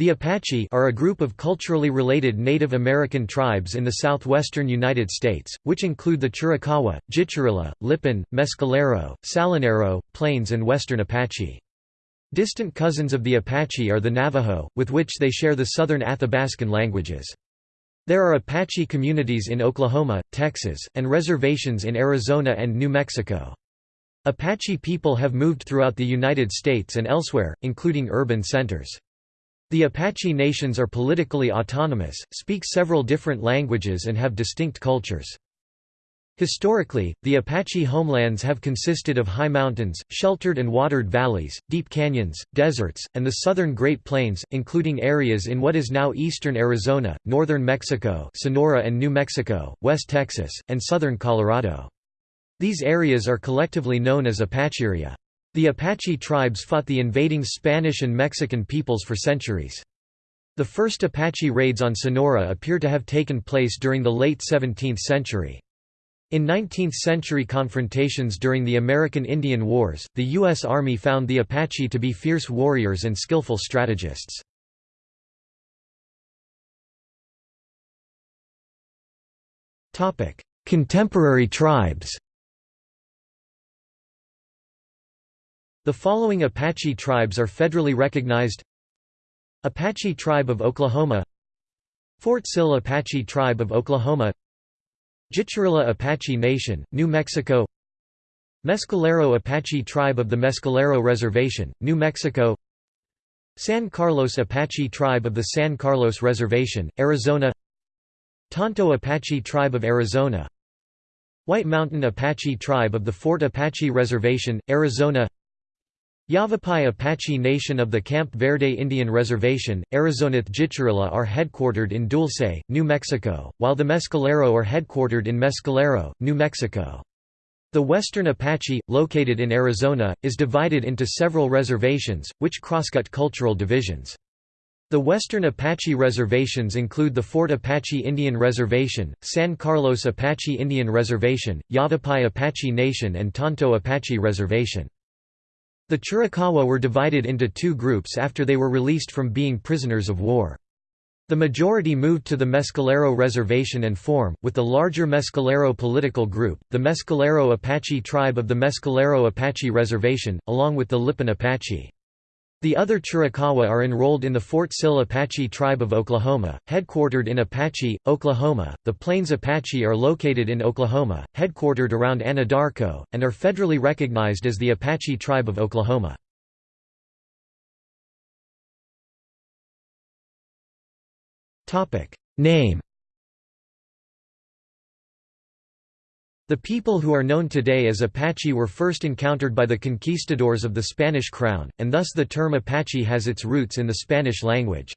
The Apache are a group of culturally related Native American tribes in the southwestern United States, which include the Chiricahua, Jicarilla, Lipan, Mescalero, Salinero, Plains and Western Apache. Distant cousins of the Apache are the Navajo, with which they share the southern Athabascan languages. There are Apache communities in Oklahoma, Texas, and reservations in Arizona and New Mexico. Apache people have moved throughout the United States and elsewhere, including urban centers. The Apache nations are politically autonomous, speak several different languages and have distinct cultures. Historically, the Apache homelands have consisted of high mountains, sheltered and watered valleys, deep canyons, deserts, and the southern Great Plains, including areas in what is now eastern Arizona, northern Mexico Sonora and New Mexico, West Texas, and southern Colorado. These areas are collectively known as Apacheria. The Apache tribes fought the invading Spanish and Mexican peoples for centuries. The first Apache raids on Sonora appear to have taken place during the late 17th century. In 19th-century confrontations during the American Indian Wars, the U.S. Army found the Apache to be fierce warriors and skillful strategists. Contemporary tribes The following Apache tribes are federally recognized. Apache Tribe of Oklahoma Fort Sill Apache Tribe of Oklahoma Jicarilla Apache Nation, New Mexico Mescalero Apache Tribe of the Mescalero Reservation, New Mexico San Carlos Apache Tribe of the San Carlos Reservation, Arizona Tonto Apache Tribe of Arizona White Mountain Apache Tribe of the Fort Apache Reservation, Arizona Yavapai Apache Nation of the Camp Verde Indian Reservation, Arizonath Jicarilla are headquartered in Dulce, New Mexico, while the Mescalero are headquartered in Mescalero, New Mexico. The Western Apache, located in Arizona, is divided into several reservations, which crosscut cultural divisions. The Western Apache reservations include the Fort Apache Indian Reservation, San Carlos Apache Indian Reservation, Yavapai Apache Nation and Tonto Apache Reservation. The Chiricahua were divided into two groups after they were released from being prisoners of war. The majority moved to the Mescalero Reservation and form, with the larger Mescalero political group, the Mescalero Apache tribe of the Mescalero Apache Reservation, along with the Lipan Apache. The other Chiricahua are enrolled in the Fort Sill Apache Tribe of Oklahoma, headquartered in Apache, Oklahoma. The Plains Apache are located in Oklahoma, headquartered around Anadarko, and are federally recognized as the Apache Tribe of Oklahoma. Name The people who are known today as Apache were first encountered by the conquistadors of the Spanish crown, and thus the term Apache has its roots in the Spanish language.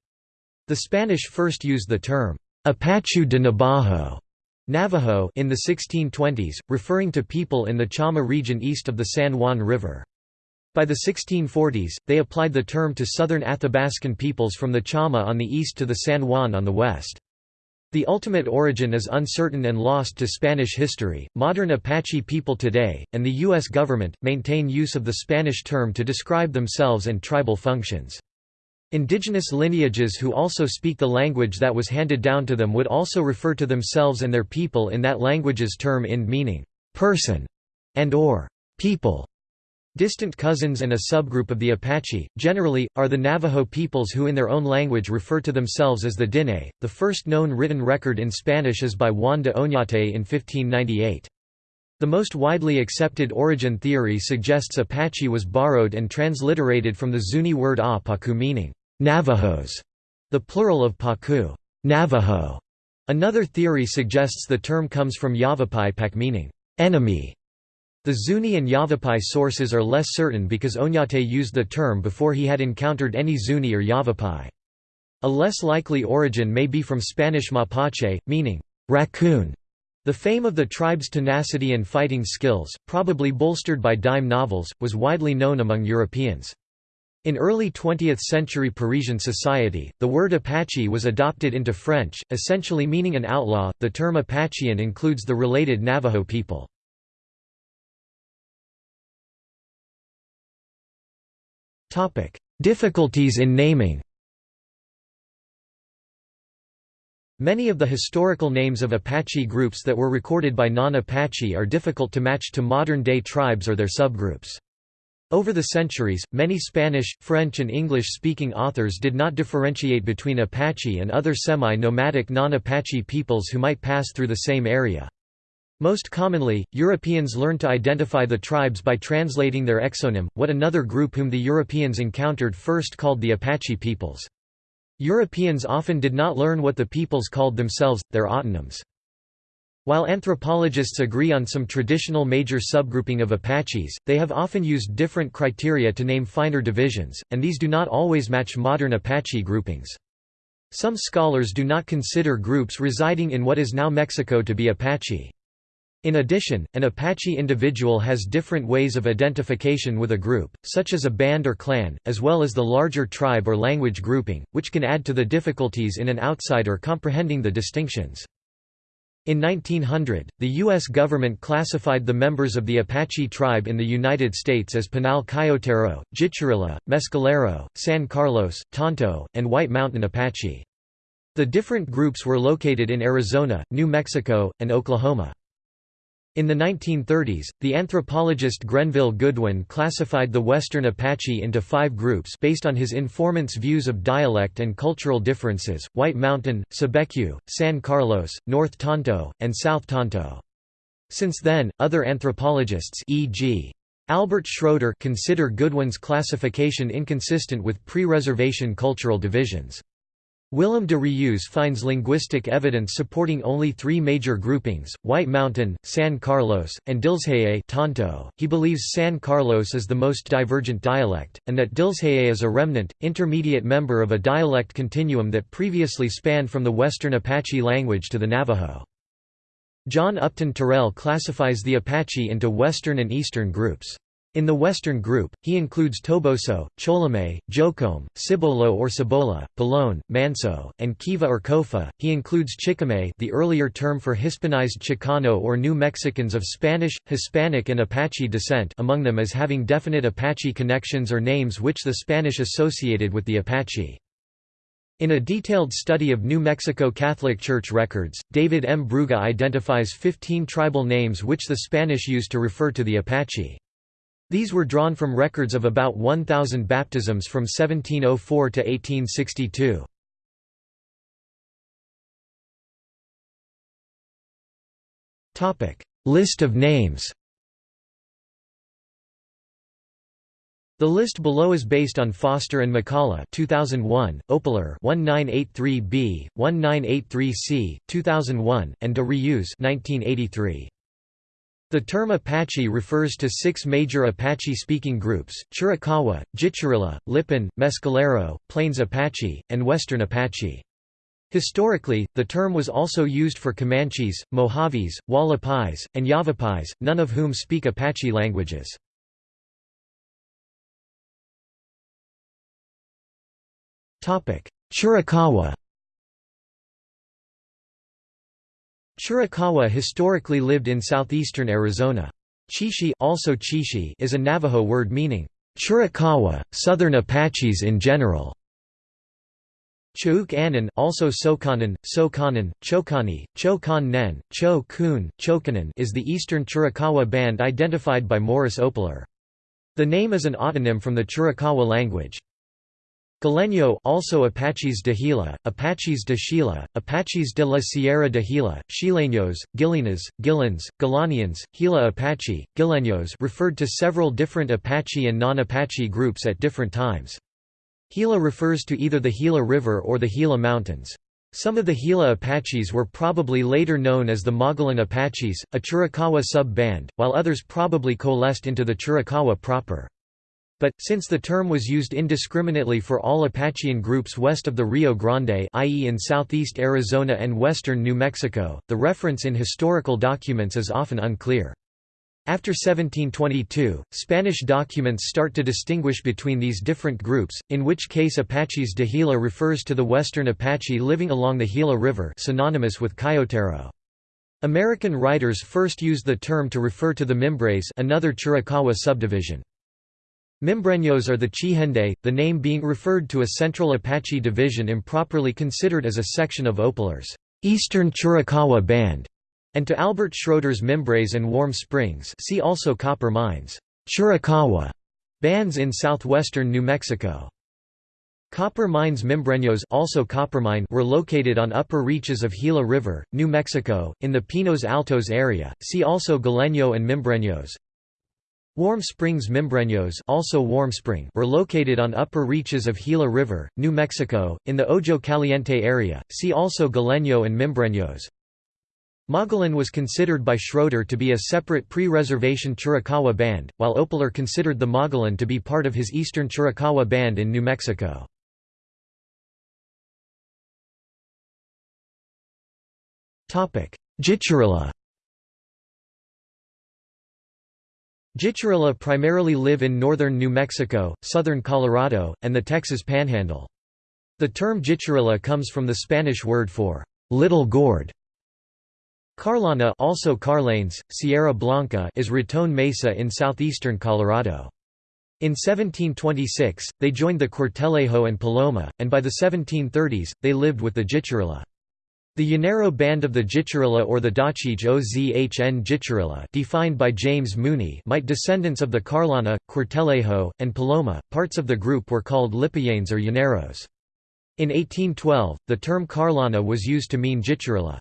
The Spanish first used the term, Apache de Nabajo Navajo in the 1620s, referring to people in the Chama region east of the San Juan River. By the 1640s, they applied the term to southern Athabascan peoples from the Chama on the east to the San Juan on the west. The ultimate origin is uncertain and lost to Spanish history. Modern Apache people today, and the U.S. government, maintain use of the Spanish term to describe themselves and tribal functions. Indigenous lineages who also speak the language that was handed down to them would also refer to themselves and their people in that language's term in meaning person and or people. Distant cousins and a subgroup of the Apache, generally, are the Navajo peoples who in their own language refer to themselves as the Diné. The first known written record in Spanish is by Juan de Oñate in 1598. The most widely accepted origin theory suggests Apache was borrowed and transliterated from the Zuni word a meaning, Navajos, the plural of Pacu, Navajo. Another theory suggests the term comes from Yavapai Pak meaning, enemy, the Zuni and Yavapai sources are less certain because Oñate used the term before he had encountered any Zuni or Yavapai. A less likely origin may be from Spanish mapache, meaning, raccoon. The fame of the tribe's tenacity and fighting skills, probably bolstered by dime novels, was widely known among Europeans. In early 20th-century Parisian society, the word Apache was adopted into French, essentially meaning an outlaw. The term Apachean includes the related Navajo people. Difficulties in naming Many of the historical names of Apache groups that were recorded by non-Apache are difficult to match to modern-day tribes or their subgroups. Over the centuries, many Spanish, French and English-speaking authors did not differentiate between Apache and other semi-nomadic non-Apache peoples who might pass through the same area. Most commonly, Europeans learned to identify the tribes by translating their exonym, what another group whom the Europeans encountered first called the Apache peoples. Europeans often did not learn what the peoples called themselves, their autonyms. While anthropologists agree on some traditional major subgrouping of Apaches, they have often used different criteria to name finer divisions, and these do not always match modern Apache groupings. Some scholars do not consider groups residing in what is now Mexico to be Apache. In addition, an Apache individual has different ways of identification with a group, such as a band or clan, as well as the larger tribe or language grouping, which can add to the difficulties in an outsider comprehending the distinctions. In 1900, the U.S. government classified the members of the Apache tribe in the United States as Pinal Coyotero, Jicarilla, Mescalero, San Carlos, Tonto, and White Mountain Apache. The different groups were located in Arizona, New Mexico, and Oklahoma. In the 1930s, the anthropologist Grenville Goodwin classified the Western Apache into five groups based on his informant's views of dialect and cultural differences, White Mountain, Cibecue, San Carlos, North Tonto, and South Tonto. Since then, other anthropologists e.g. Albert Schroeder consider Goodwin's classification inconsistent with pre-reservation cultural divisions. Willem de Reuse finds linguistic evidence supporting only three major groupings, White Mountain, San Carlos, and Dilzhe'e Tonto. He believes San Carlos is the most divergent dialect, and that Dilzhe'e is a remnant, intermediate member of a dialect continuum that previously spanned from the Western Apache language to the Navajo. John Upton Terrell classifies the Apache into Western and Eastern groups. In the Western group, he includes Toboso, Cholome, Jocome, Cibolo or Cibola, Pelon, Manso, and Kiva or Kofa. He includes Chicame, the earlier term for Hispanized Chicano or New Mexicans of Spanish, Hispanic and Apache descent among them as having definite Apache connections or names which the Spanish associated with the Apache. In a detailed study of New Mexico Catholic Church records, David M. Brugge identifies 15 tribal names which the Spanish used to refer to the Apache. These were drawn from records of about 1,000 baptisms from 1704 to 1862. List of names The list below is based on Foster and McCullough 2001, Opler 1983b, 1983c, 2001, and de Reuse 1983. The term Apache refers to six major Apache-speaking groups, Chiricahua, Jicarilla, Lipan, Mescalero, Plains Apache, and Western Apache. Historically, the term was also used for Comanches, Mojaves, Hualapais, and Yavapais, none of whom speak Apache languages. Chiricahua Chiricahua historically lived in southeastern Arizona. Chishi, also Chishi is a Navajo word meaning, Chiricahua, southern Apaches in general. Chuk also Sokanan, Sokanan, Chokani, Chokan Nen, Cho Kun, Chokanan is the eastern Chiricahua band identified by Morris Opler. The name is an autonym from the Chiricahua language. Galeño also Apaches de Gila, Apaches de Sheila, Apaches de la Sierra de Gila, Chileños, Gilinas, Gilans, Galanians, Gila Apache, Gileños referred to several different Apache and non-Apache groups at different times. Gila refers to either the Gila River or the Gila Mountains. Some of the Gila Apaches were probably later known as the Mogollon Apaches, a Chiricahua sub-band, while others probably coalesced into the Chiricahua proper. But, since the term was used indiscriminately for all Apachean groups west of the Rio Grande i.e. in southeast Arizona and western New Mexico, the reference in historical documents is often unclear. After 1722, Spanish documents start to distinguish between these different groups, in which case Apaches de Gila refers to the western Apache living along the Gila River synonymous with Coyotero. American writers first used the term to refer to the Mimbres another Chiricahua subdivision. Mimbreños are the Chihende, the name being referred to a Central Apache division improperly considered as a section of Oplers. Eastern Chiricahua Band, and to Albert Schroeder's Mimbres and Warm Springs see also copper mines Chiricahua bands in southwestern New Mexico. Copper mines Mimbreños also Coppermine were located on upper reaches of Gila River, New Mexico, in the Pinos Altos area. See also Galeño and Mimbreños. Warm Springs Mimbreños also Warm Spring were located on upper reaches of Gila River, New Mexico, in the Ojo Caliente area. See also Galeño and Mimbreños. Mogollon was considered by Schroeder to be a separate pre-reservation Chiricahua band, while Opler considered the Mogollon to be part of his Eastern Chiricahua band in New Mexico. Jicarilla Jicarilla primarily live in northern New Mexico, southern Colorado, and the Texas Panhandle. The term Jicarilla comes from the Spanish word for little gourd. Carlana also Carlanes, Sierra Blanca is Raton Mesa in southeastern Colorado. In 1726, they joined the Cuartelejo and Paloma, and by the 1730s, they lived with the Jicarilla. The Llanero band of the Jicarilla or the Dachij Ozhn Jicarilla defined by James Mooney might descendants of the Carlana, Cuartelejo, and Paloma, parts of the group were called Lipayanes or Llaneros. In 1812, the term Carlana was used to mean Jicarilla.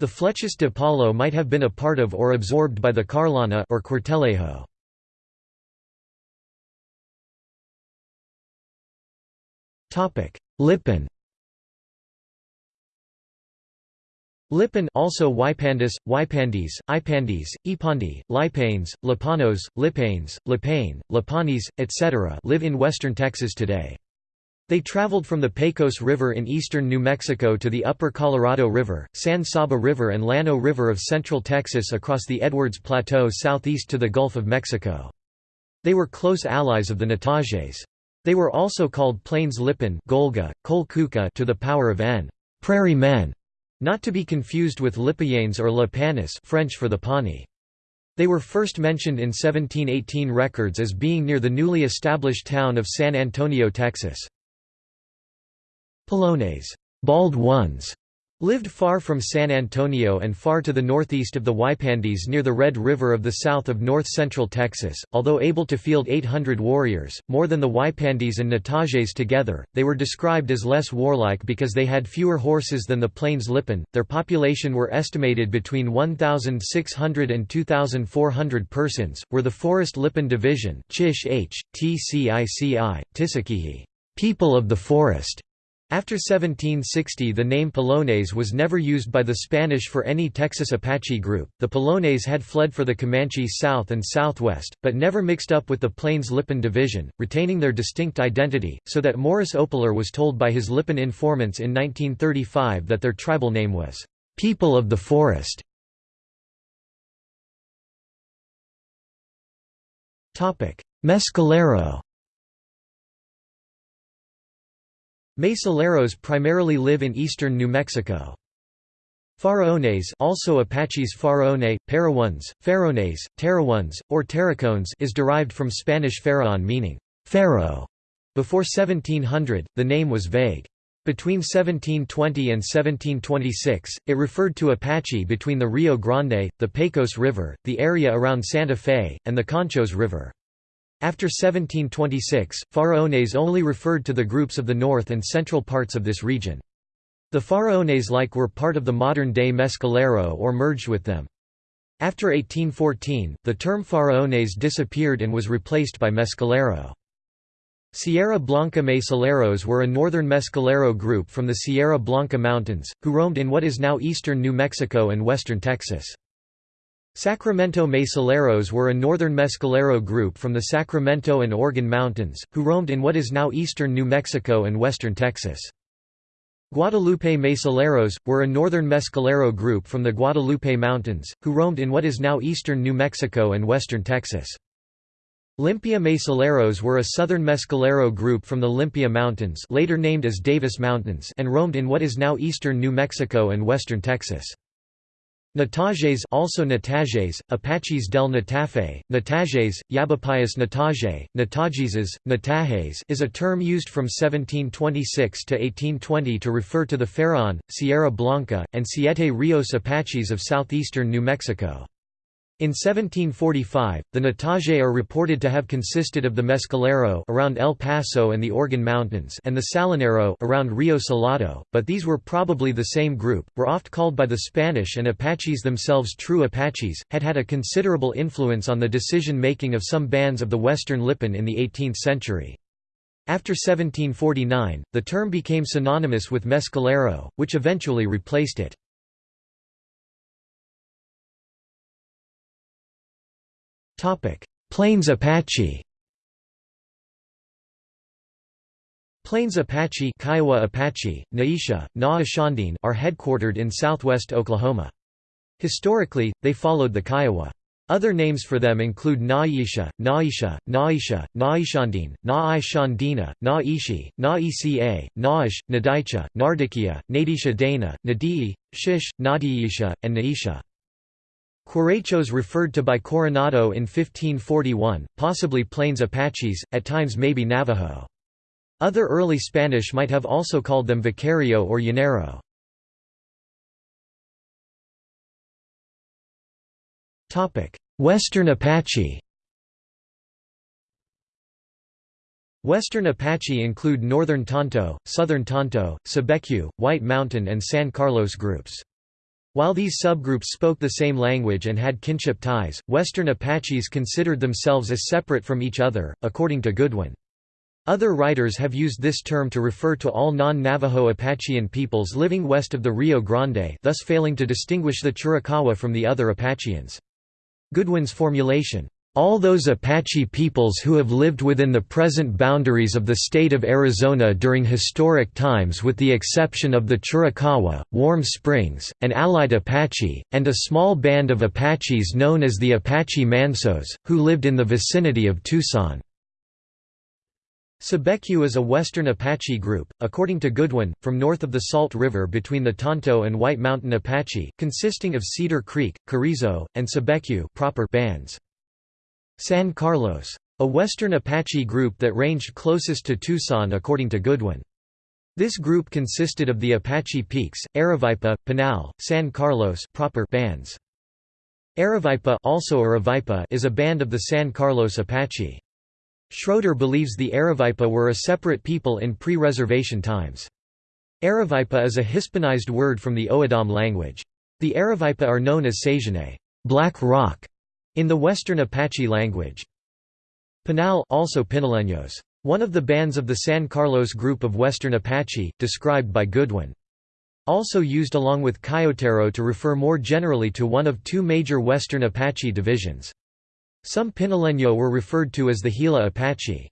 The Flechas de Palo might have been a part of or absorbed by the Carlana or Cuartelejo. Lipan Lipan also Wypandis, Wypandis, Ipandis, Ipandi, Lipanes, Lipanos, Lipanes, Lipane, Lipanis, etc. live in western Texas today. They traveled from the Pecos River in eastern New Mexico to the upper Colorado River, San Saba River and Llano River of central Texas across the Edwards Plateau southeast to the Gulf of Mexico. They were close allies of the Natajes. They were also called Plains Lipan Golga, Kolkuka to the power of n prairie men. Not to be confused with Lipayanes or Le Panis French for the Pawnee. They were first mentioned in 1718 records as being near the newly established town of San Antonio, Texas. Polones bald ones", lived far from San Antonio and far to the northeast of the Wypandis near the Red River of the south of north-central Texas. Although able to field 800 warriors, more than the Wypandis and Natajes together, they were described as less warlike because they had fewer horses than the Plains Lipan. Their population were estimated between 1,600 and 2,400 persons, were the Forest Lipan Division Chish H, TCICI, Tisakihi, people of the forest, after 1760 the name Polones was never used by the Spanish for any Texas Apache group. The Polones had fled for the Comanche south and southwest, but never mixed up with the Plains Lipan division, retaining their distinct identity, so that Morris Opler was told by his Lipan informants in 1935 that their tribal name was, "...people of the forest". Mescalero Mescaleros primarily live in eastern New Mexico. Faraones also Apaches Faraone, Paraones, Farones, Taraones, or Taracones is derived from Spanish faraon meaning, pharaoh. Before 1700, the name was vague. Between 1720 and 1726, it referred to Apache between the Rio Grande, the Pecos River, the area around Santa Fe, and the Conchos River. After 1726, Faraones only referred to the groups of the north and central parts of this region. The Faraones-like were part of the modern-day Mescalero or merged with them. After 1814, the term Faraones disappeared and was replaced by Mescalero. Sierra Blanca Mescaleros were a northern Mescalero group from the Sierra Blanca Mountains, who roamed in what is now eastern New Mexico and western Texas. Sacramento Mescaleros were a northern mescalero group from the Sacramento and Organ Mountains, who roamed in what is now eastern New Mexico and western Texas. Guadalupe Mescaleros, were a northern mescalero group from the Guadalupe Mountains, who roamed in what is now eastern New Mexico and western Texas. Limpia Mescaleros were a southern mescalero group from the Limpia Mountains later named as Davis Mountains and roamed in what is now eastern New Mexico and western Texas. Natages also Natajes, Apaches del Natafe, Natajes, Yabapayas Nataje, Natajeses, Natajes is a term used from 1726 to 1820 to refer to the Farallon, Sierra Blanca, and Siete Rios Apaches of southeastern New Mexico. In 1745, the Nataje are reported to have consisted of the Mescalero around El Paso and the Organ Mountains and the Salinero around Rio Salado, but these were probably the same group, were oft called by the Spanish and Apaches themselves true Apaches, had had a considerable influence on the decision-making of some bands of the western Lipan in the 18th century. After 1749, the term became synonymous with Mescalero, which eventually replaced it. Plains Apache Plains Apache, Kiowa Apache, Naisha, Na are headquartered in southwest Oklahoma. Historically, they followed the Kiowa. Other names for them include Naisha, Naisha, Naisha, Naishandine, Naishandina, Naishi, Naica, Naish, Nadicha, Nardikia, Nadisha Dana, Nadii, Shish, Nadiisha, and Naisha. Querechos referred to by Coronado in 1541, possibly Plains Apaches, at times maybe Navajo. Other early Spanish might have also called them Vicario or Llanero. Western Apache Western Apache include Northern Tonto, Southern Tonto, Cibecue, White Mountain and San Carlos groups. While these subgroups spoke the same language and had kinship ties, Western Apaches considered themselves as separate from each other, according to Goodwin. Other writers have used this term to refer to all non-Navajo Apachean peoples living west of the Rio Grande thus failing to distinguish the Chiricahua from the other Apacheans. Goodwin's formulation, all those Apache peoples who have lived within the present boundaries of the state of Arizona during historic times with the exception of the Chiricahua, Warm Springs, and allied Apache, and a small band of Apaches known as the Apache Mansos, who lived in the vicinity of Tucson. Cibecue is a western Apache group, according to Goodwin, from north of the Salt River between the Tonto and White Mountain Apache, consisting of Cedar Creek, Carrizo, and Cibecue proper bands. San Carlos. A western Apache group that ranged closest to Tucson according to Goodwin. This group consisted of the Apache Peaks, Aravaipa, Pinal, San Carlos proper bands. Aravaipa also Aravaipa is a band of the San Carlos Apache. Schroeder believes the Aravaipa were a separate people in pre-reservation times. Aravaipa is a Hispanized word from the O'odham language. The Aravaipa are known as Sajane black rock", in the Western Apache language. Pinal also Pinaleños. One of the bands of the San Carlos group of Western Apache, described by Goodwin. Also used along with Coyotero to refer more generally to one of two major Western Apache divisions. Some Pinaleño were referred to as the Gila Apache.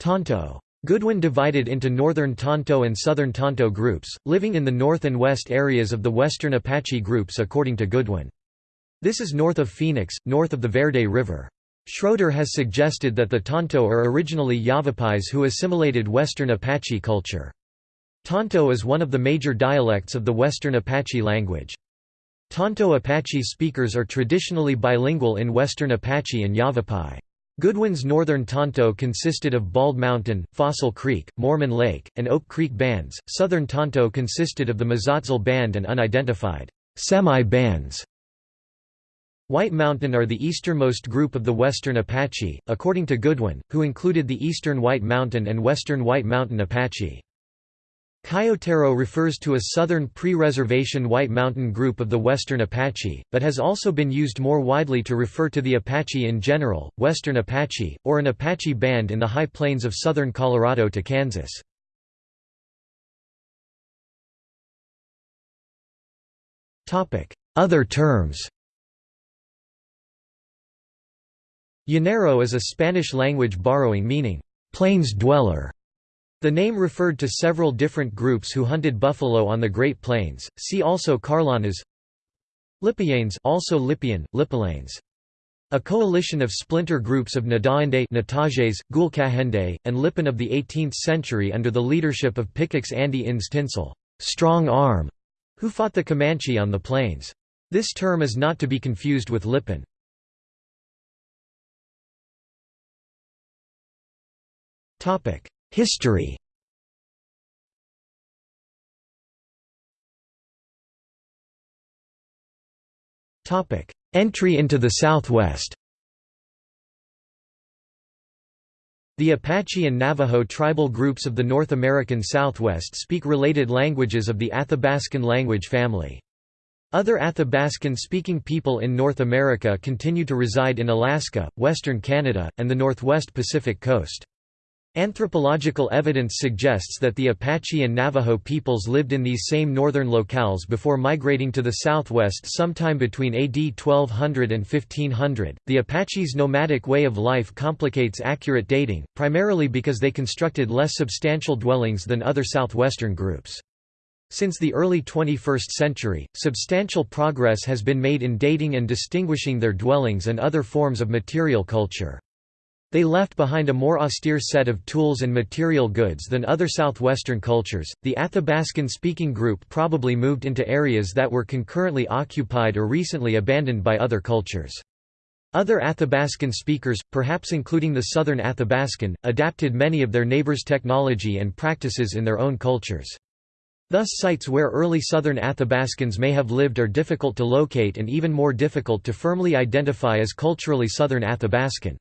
Tonto. Goodwin divided into Northern Tonto and Southern Tonto groups, living in the north and west areas of the Western Apache groups according to Goodwin. This is north of Phoenix, north of the Verde River. Schroeder has suggested that the Tonto are originally Yavapais who assimilated Western Apache culture. Tonto is one of the major dialects of the Western Apache language. Tonto Apache speakers are traditionally bilingual in Western Apache and Yavapai. Goodwin's Northern Tonto consisted of Bald Mountain, Fossil Creek, Mormon Lake, and Oak Creek bands. Southern Tonto consisted of the Mazatzal Band and unidentified semi-bands. White Mountain are the easternmost group of the Western Apache, according to Goodwin, who included the Eastern White Mountain and Western White Mountain Apache. Coyotero refers to a southern pre-reservation White Mountain group of the Western Apache, but has also been used more widely to refer to the Apache in general, Western Apache, or an Apache band in the high plains of southern Colorado to Kansas. Other terms Llanero is a Spanish-language borrowing meaning, "...plains dweller". The name referred to several different groups who hunted buffalo on the Great Plains, see also Carlanas Lipianes also Lipian, Lipalanes. A coalition of splinter groups of Nadaende Natajes, and Lipan of the 18th century under the leadership of Picux Andy Ins Tinsel strong arm", who fought the Comanche on the plains. This term is not to be confused with Lipan. History Entry into the Southwest The Apache and Navajo tribal groups of the North American Southwest speak related languages of the Athabascan language family. Other Athabascan-speaking people in North America continue to reside in Alaska, western Canada, and the northwest Pacific coast. Anthropological evidence suggests that the Apache and Navajo peoples lived in these same northern locales before migrating to the southwest sometime between AD 1200 and 1500. The Apaches' nomadic way of life complicates accurate dating, primarily because they constructed less substantial dwellings than other southwestern groups. Since the early 21st century, substantial progress has been made in dating and distinguishing their dwellings and other forms of material culture. They left behind a more austere set of tools and material goods than other southwestern cultures. The Athabascan speaking group probably moved into areas that were concurrently occupied or recently abandoned by other cultures. Other Athabascan speakers, perhaps including the Southern Athabascan, adapted many of their neighbors' technology and practices in their own cultures. Thus sites where early southern Athabascans may have lived are difficult to locate and even more difficult to firmly identify as culturally southern Athabascan.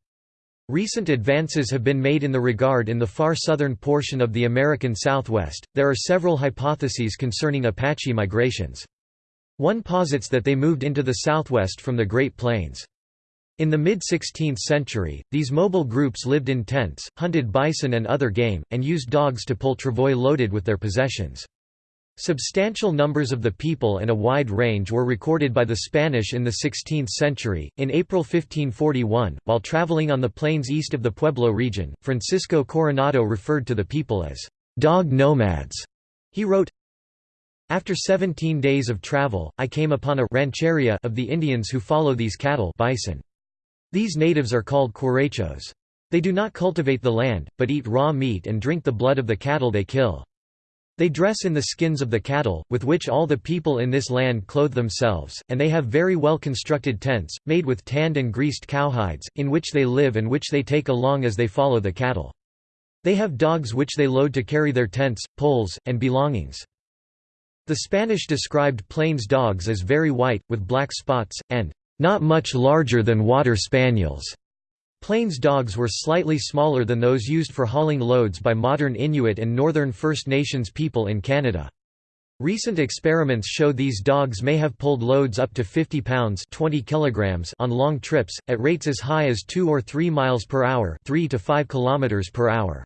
Recent advances have been made in the regard in the far southern portion of the American Southwest. There are several hypotheses concerning Apache migrations. One posits that they moved into the Southwest from the Great Plains. In the mid-16th century, these mobile groups lived in tents, hunted bison and other game, and used dogs to pull travois loaded with their possessions. Substantial numbers of the people and a wide range were recorded by the Spanish in the 16th century. In April 1541, while traveling on the plains east of the Pueblo region, Francisco Coronado referred to the people as dog nomads. He wrote, After 17 days of travel, I came upon a rancheria of the Indians who follow these cattle bison. These natives are called Querechos. They do not cultivate the land, but eat raw meat and drink the blood of the cattle they kill. They dress in the skins of the cattle, with which all the people in this land clothe themselves, and they have very well constructed tents, made with tanned and greased cowhides, in which they live and which they take along as they follow the cattle. They have dogs which they load to carry their tents, poles, and belongings. The Spanish described plains dogs as very white, with black spots, and not much larger than water spaniels. Plains dogs were slightly smaller than those used for hauling loads by modern Inuit and Northern First Nations people in Canada. Recent experiments show these dogs may have pulled loads up to 50 pounds 20 kilograms on long trips, at rates as high as 2 or 3 miles per hour 3 to 5 kilometers per hour.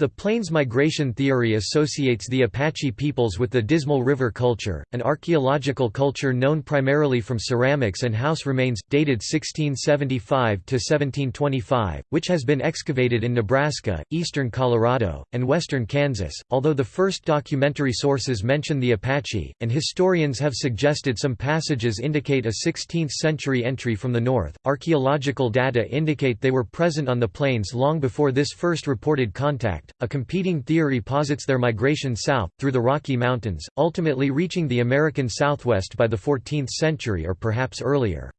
The Plains migration theory associates the Apache peoples with the Dismal River culture, an archaeological culture known primarily from ceramics and house remains, dated 1675–1725, which has been excavated in Nebraska, eastern Colorado, and western Kansas, although the first documentary sources mention the Apache, and historians have suggested some passages indicate a 16th-century entry from the north. Archaeological data indicate they were present on the plains long before this first reported contact, a competing theory posits their migration south, through the Rocky Mountains, ultimately reaching the American Southwest by the 14th century or perhaps earlier.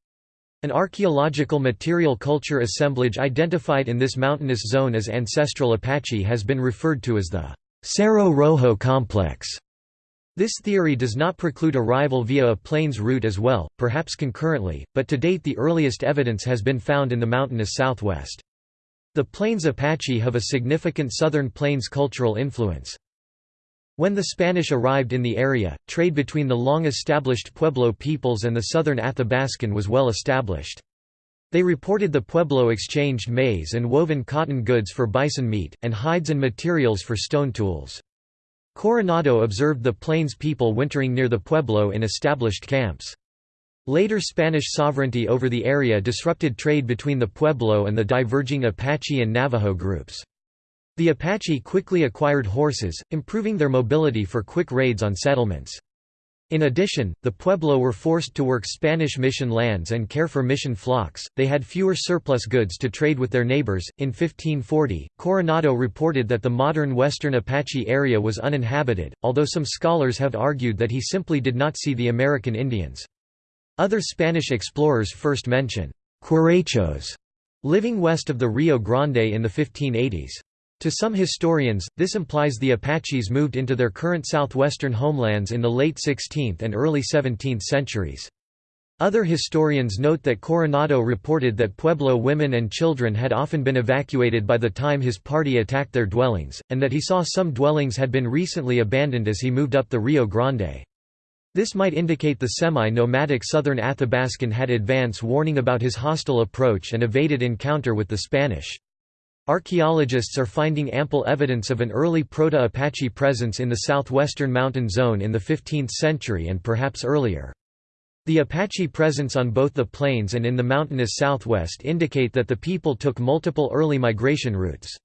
An archaeological material culture assemblage identified in this mountainous zone as ancestral Apache has been referred to as the Cerro Rojo complex. This theory does not preclude arrival via a plains route as well, perhaps concurrently, but to date the earliest evidence has been found in the mountainous southwest. The Plains Apache have a significant Southern Plains cultural influence. When the Spanish arrived in the area, trade between the long-established Pueblo peoples and the southern Athabascan was well established. They reported the Pueblo exchanged maize and woven cotton goods for bison meat, and hides and materials for stone tools. Coronado observed the Plains people wintering near the Pueblo in established camps. Later Spanish sovereignty over the area disrupted trade between the Pueblo and the diverging Apache and Navajo groups. The Apache quickly acquired horses, improving their mobility for quick raids on settlements. In addition, the Pueblo were forced to work Spanish mission lands and care for mission flocks. They had fewer surplus goods to trade with their neighbors. In 1540, Coronado reported that the modern western Apache area was uninhabited, although some scholars have argued that he simply did not see the American Indians. Other Spanish explorers first mention «Querechos» living west of the Rio Grande in the 1580s. To some historians, this implies the Apaches moved into their current southwestern homelands in the late 16th and early 17th centuries. Other historians note that Coronado reported that Pueblo women and children had often been evacuated by the time his party attacked their dwellings, and that he saw some dwellings had been recently abandoned as he moved up the Rio Grande. This might indicate the semi-nomadic southern Athabascan had advance warning about his hostile approach and evaded encounter with the Spanish. Archaeologists are finding ample evidence of an early Proto-Apache presence in the southwestern mountain zone in the 15th century and perhaps earlier. The Apache presence on both the plains and in the mountainous southwest indicate that the people took multiple early migration routes.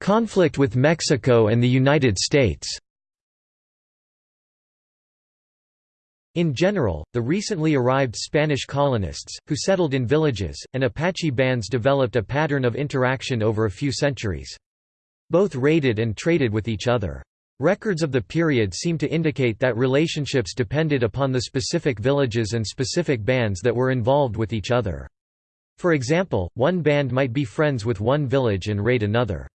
Conflict with Mexico and the United States In general, the recently arrived Spanish colonists, who settled in villages, and Apache bands developed a pattern of interaction over a few centuries. Both raided and traded with each other. Records of the period seem to indicate that relationships depended upon the specific villages and specific bands that were involved with each other. For example, one band might be friends with one village and raid another.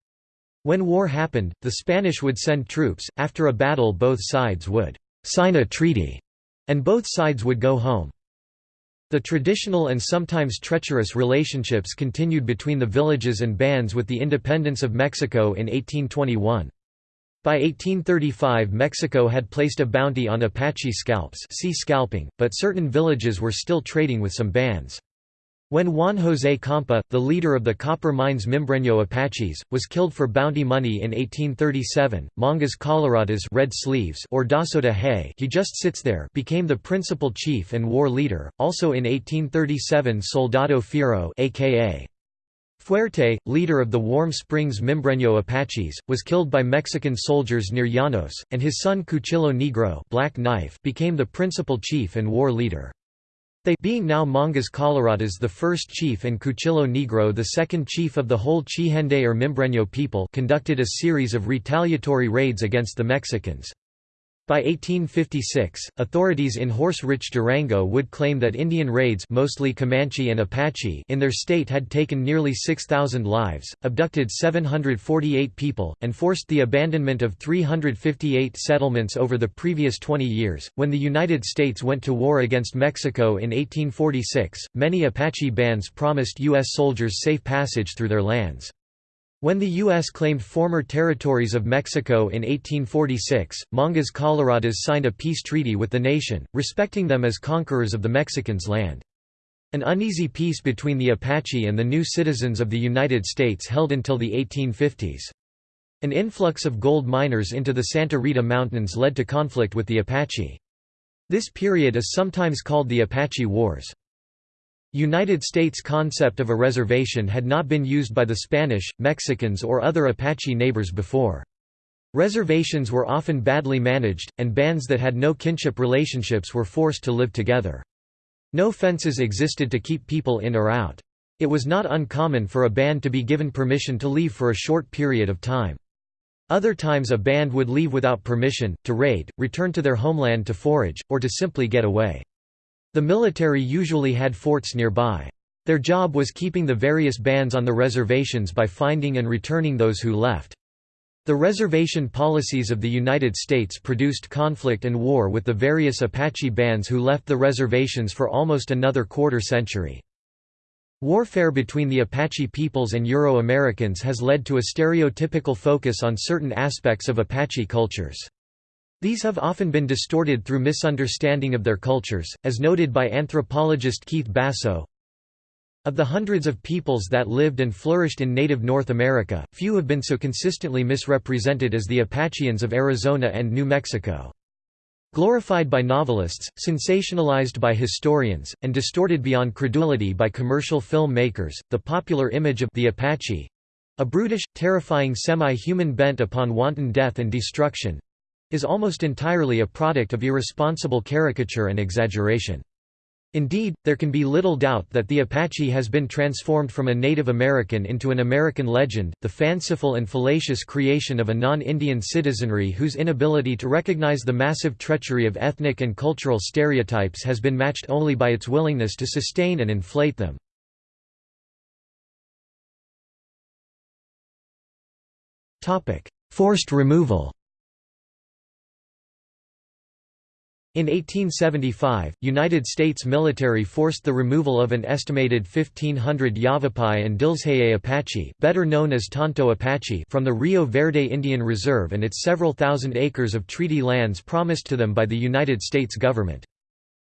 When war happened, the Spanish would send troops, after a battle both sides would «sign a treaty», and both sides would go home. The traditional and sometimes treacherous relationships continued between the villages and bands with the independence of Mexico in 1821. By 1835 Mexico had placed a bounty on Apache scalps see scalping, but certain villages were still trading with some bands. When Juan José Campa, the leader of the copper mines Mimbreño Apaches, was killed for bounty money in 1837, Mangas Coloradas Red Sleeves or Daso de Hay he just sits there became the principal chief and war leader. Also in 1837 Soldado Fierro aka Fuerte, leader of the Warm Springs Mimbreño Apaches, was killed by Mexican soldiers near Llanos, and his son Cuchillo Negro Black Knife became the principal chief and war leader. They being now Mangas Coloradas the first chief and Cuchillo Negro the second chief of the whole Chihende or Mimbreño people conducted a series of retaliatory raids against the Mexicans. By 1856, authorities in horse-rich Durango would claim that Indian raids mostly Comanche and Apache in their state had taken nearly 6,000 lives, abducted 748 people, and forced the abandonment of 358 settlements over the previous 20 years. When the United States went to war against Mexico in 1846, many Apache bands promised U.S. soldiers safe passage through their lands. When the U.S. claimed former territories of Mexico in 1846, Mangas Coloradas signed a peace treaty with the nation, respecting them as conquerors of the Mexicans' land. An uneasy peace between the Apache and the new citizens of the United States held until the 1850s. An influx of gold miners into the Santa Rita Mountains led to conflict with the Apache. This period is sometimes called the Apache Wars. United States concept of a reservation had not been used by the Spanish, Mexicans or other Apache neighbors before. Reservations were often badly managed, and bands that had no kinship relationships were forced to live together. No fences existed to keep people in or out. It was not uncommon for a band to be given permission to leave for a short period of time. Other times a band would leave without permission, to raid, return to their homeland to forage, or to simply get away. The military usually had forts nearby. Their job was keeping the various bands on the reservations by finding and returning those who left. The reservation policies of the United States produced conflict and war with the various Apache bands who left the reservations for almost another quarter century. Warfare between the Apache peoples and Euro-Americans has led to a stereotypical focus on certain aspects of Apache cultures. These have often been distorted through misunderstanding of their cultures, as noted by anthropologist Keith Basso. Of the hundreds of peoples that lived and flourished in native North America, few have been so consistently misrepresented as the Apacheans of Arizona and New Mexico. Glorified by novelists, sensationalized by historians, and distorted beyond credulity by commercial film makers, the popular image of the Apache—a brutish, terrifying semi-human bent upon wanton death and destruction, is almost entirely a product of irresponsible caricature and exaggeration. Indeed, there can be little doubt that the Apache has been transformed from a Native American into an American legend, the fanciful and fallacious creation of a non-Indian citizenry whose inability to recognize the massive treachery of ethnic and cultural stereotypes has been matched only by its willingness to sustain and inflate them. Forced removal In 1875, United States military forced the removal of an estimated 1,500 Yavapai and Dilzhe'e Apache better known as Tonto Apache from the Rio Verde Indian Reserve and its several thousand acres of treaty lands promised to them by the United States government.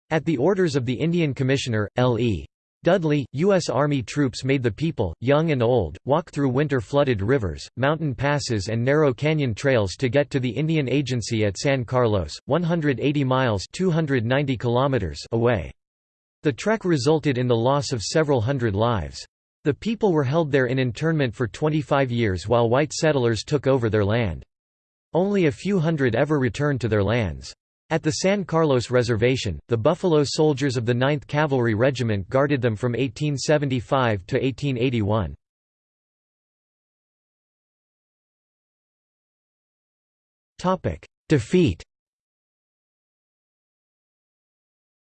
At the orders of the Indian Commissioner, L.E. Dudley, U.S. Army troops made the people, young and old, walk through winter-flooded rivers, mountain passes and narrow canyon trails to get to the Indian Agency at San Carlos, 180 miles 290 kilometers away. The trek resulted in the loss of several hundred lives. The people were held there in internment for 25 years while white settlers took over their land. Only a few hundred ever returned to their lands. At the San Carlos Reservation, the Buffalo Soldiers of the 9th Cavalry Regiment guarded them from 1875 to 1881. Defeat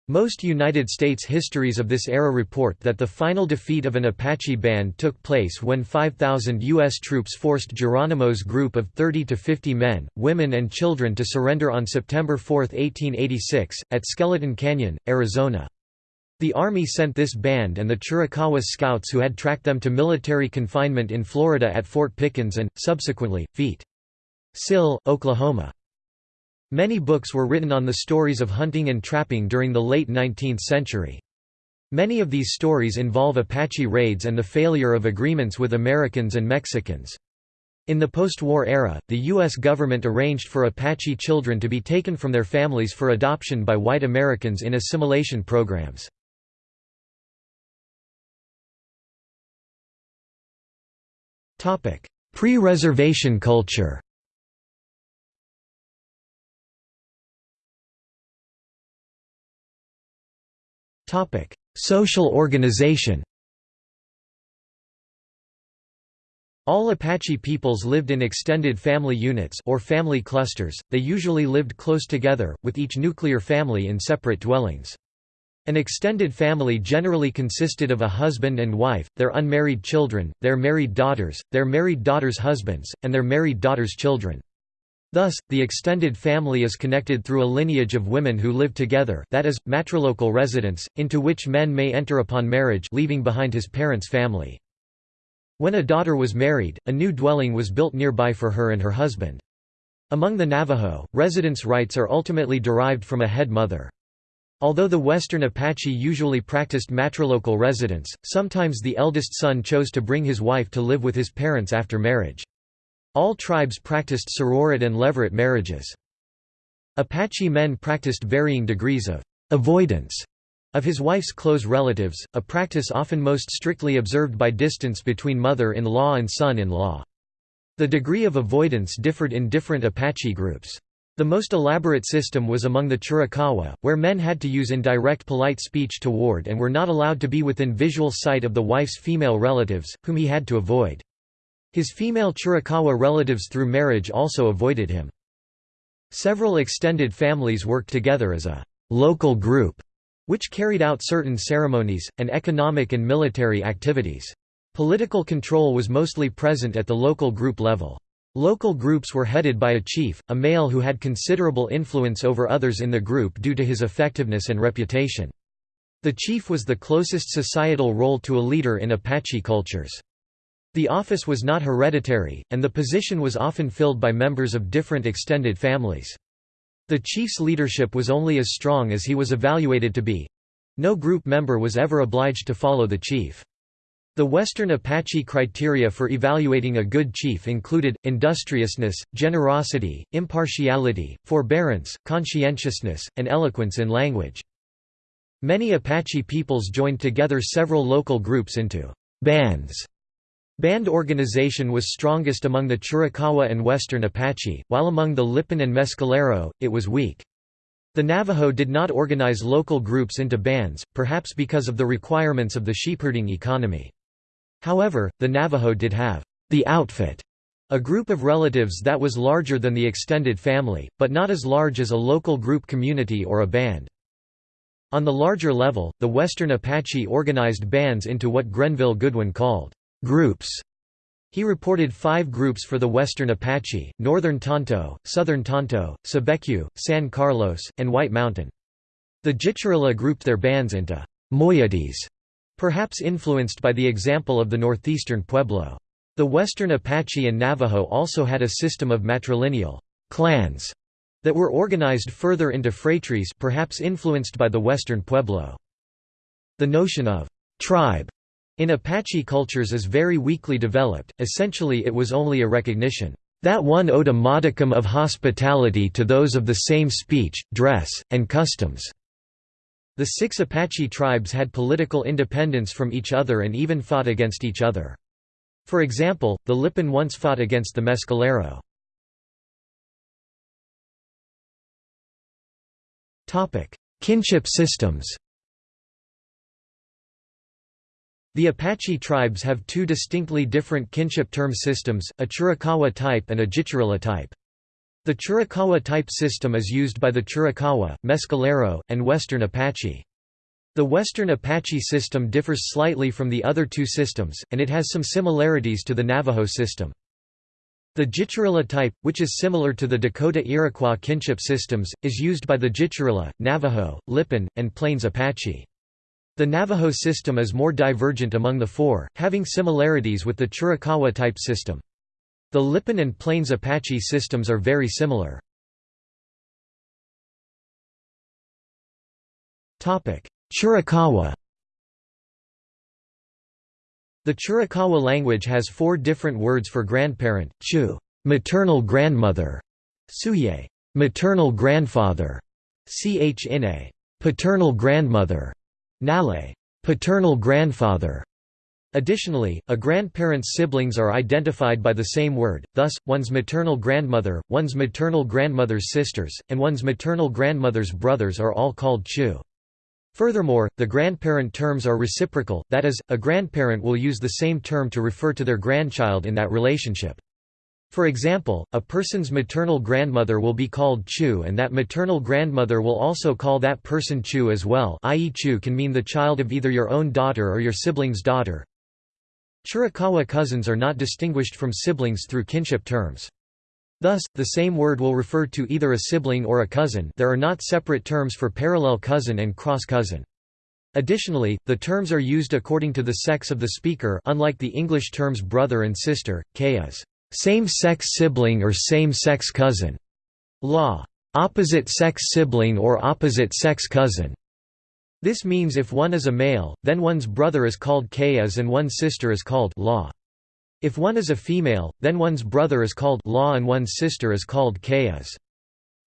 Most United States histories of this era report that the final defeat of an Apache band took place when 5,000 U.S. troops forced Geronimo's group of 30 to 50 men, women and children to surrender on September 4, 1886, at Skeleton Canyon, Arizona. The Army sent this band and the Chiricahua scouts who had tracked them to military confinement in Florida at Fort Pickens and, subsequently, Feet. Sill, Oklahoma. Many books were written on the stories of hunting and trapping during the late 19th century. Many of these stories involve Apache raids and the failure of agreements with Americans and Mexicans. In the post-war era, the U.S. government arranged for Apache children to be taken from their families for adoption by white Americans in assimilation programs. Pre-reservation culture Social organization All Apache peoples lived in extended family units or family clusters, they usually lived close together, with each nuclear family in separate dwellings. An extended family generally consisted of a husband and wife, their unmarried children, their married daughters, their married daughters' husbands, and their married daughters' children. Thus, the extended family is connected through a lineage of women who live together that is, matrilocal residence, into which men may enter upon marriage leaving behind his parents' family. When a daughter was married, a new dwelling was built nearby for her and her husband. Among the Navajo, residence rights are ultimately derived from a head mother. Although the Western Apache usually practiced matrilocal residence, sometimes the eldest son chose to bring his wife to live with his parents after marriage. All tribes practiced sororate and levirate marriages. Apache men practiced varying degrees of avoidance of his wife's close relatives, a practice often most strictly observed by distance between mother-in-law and son-in-law. The degree of avoidance differed in different Apache groups. The most elaborate system was among the Chiricahua, where men had to use indirect polite speech toward and were not allowed to be within visual sight of the wife's female relatives, whom he had to avoid. His female Chiricahua relatives through marriage also avoided him. Several extended families worked together as a «local group», which carried out certain ceremonies, and economic and military activities. Political control was mostly present at the local group level. Local groups were headed by a chief, a male who had considerable influence over others in the group due to his effectiveness and reputation. The chief was the closest societal role to a leader in Apache cultures. The office was not hereditary, and the position was often filled by members of different extended families. The chief's leadership was only as strong as he was evaluated to be. No group member was ever obliged to follow the chief. The Western Apache criteria for evaluating a good chief included, industriousness, generosity, impartiality, forbearance, conscientiousness, and eloquence in language. Many Apache peoples joined together several local groups into bands Band organization was strongest among the Chiricahua and Western Apache, while among the Lipan and Mescalero, it was weak. The Navajo did not organize local groups into bands, perhaps because of the requirements of the sheepherding economy. However, the Navajo did have the outfit, a group of relatives that was larger than the extended family, but not as large as a local group community or a band. On the larger level, the Western Apache organized bands into what Grenville Goodwin called groups. He reported five groups for the Western Apache, Northern Tonto, Southern Tonto, Cibecue, San Carlos, and White Mountain. The Jicarilla grouped their bands into moieties, perhaps influenced by the example of the northeastern Pueblo. The Western Apache and Navajo also had a system of matrilineal clans that were organized further into phratries perhaps influenced by the Western Pueblo. The notion of tribe in Apache cultures is very weakly developed, essentially it was only a recognition that one owed a modicum of hospitality to those of the same speech, dress, and customs. The six Apache tribes had political independence from each other and even fought against each other. For example, the Lipan once fought against the Mescalero. Kinship systems The Apache tribes have two distinctly different kinship term systems, a Chiricahua type and a Jicarilla type. The Chiricahua type system is used by the Chiricahua, Mescalero, and Western Apache. The Western Apache system differs slightly from the other two systems, and it has some similarities to the Navajo system. The Jicarilla type, which is similar to the Dakota-Iroquois kinship systems, is used by the Jicarilla, Navajo, Lipan, and Plains Apache. The Navajo system is more divergent among the four, having similarities with the Chiricahua type system. The Lipan and Plains Apache systems are very similar. Chiricahua The Chiricahua language has four different words for grandparent, chu maternal grandmother, suye maternal grandfather, chine paternal grandmother, Nale, paternal grandfather. Additionally, a grandparent's siblings are identified by the same word, thus, one's maternal grandmother, one's maternal grandmother's sisters, and one's maternal grandmother's brothers are all called chu. Furthermore, the grandparent terms are reciprocal, that is, a grandparent will use the same term to refer to their grandchild in that relationship. For example, a person's maternal grandmother will be called Chu and that maternal grandmother will also call that person Chu as well i.e. Chu can mean the child of either your own daughter or your sibling's daughter. Chiricahua cousins are not distinguished from siblings through kinship terms. Thus, the same word will refer to either a sibling or a cousin there are not separate terms for parallel cousin and cross-cousin. Additionally, the terms are used according to the sex of the speaker unlike the English terms brother and sister, k is same-sex sibling or same-sex cousin. Law. Opposite-sex sibling or opposite-sex cousin. This means if one is a male, then one's brother is called Kayas and one's sister is called law. If one is a female, then one's brother is called law and one's sister is called Kayas.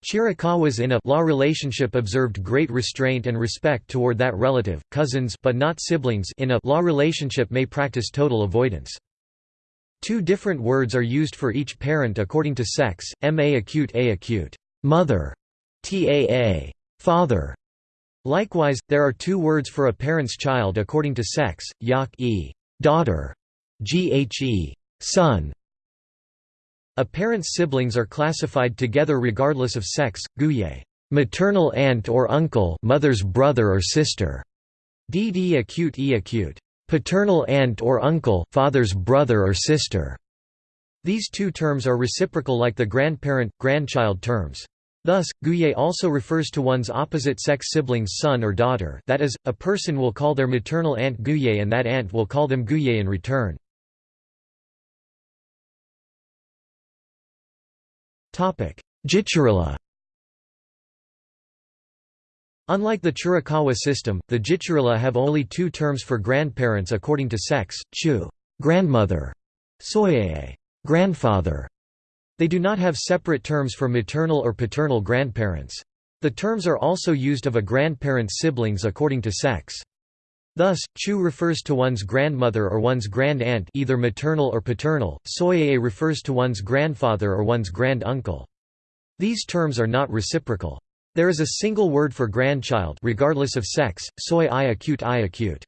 Chiricahuas in a law relationship observed great restraint and respect toward that relative. Cousins but not siblings in a law relationship may practice total avoidance. Two different words are used for each parent according to sex, ma acute a acute. Mother, taa father. Likewise, there are two words for a parent's child according to sex, yak e. Daughter, ghe son. A parent's siblings are classified together regardless of sex, guye. Maternal aunt or uncle mother's brother or sister, dd acute e acute paternal aunt or uncle father's brother or sister. These two terms are reciprocal like the grandparent, grandchild terms. Thus, guye also refers to one's opposite-sex sibling's son or daughter that is, a person will call their maternal aunt guye and that aunt will call them guye in return. Jicarilla Unlike the Chiricahua system, the Jicarilla have only two terms for grandparents according to sex, chu grandmother, soye grandfather. They do not have separate terms for maternal or paternal grandparents. The terms are also used of a grandparent's siblings according to sex. Thus, chu refers to one's grandmother or one's grand-aunt either maternal or paternal, soye refers to one's grandfather or one's grand-uncle. These terms are not reciprocal. There is a single word for grandchild regardless of sex, soy i acute i acute.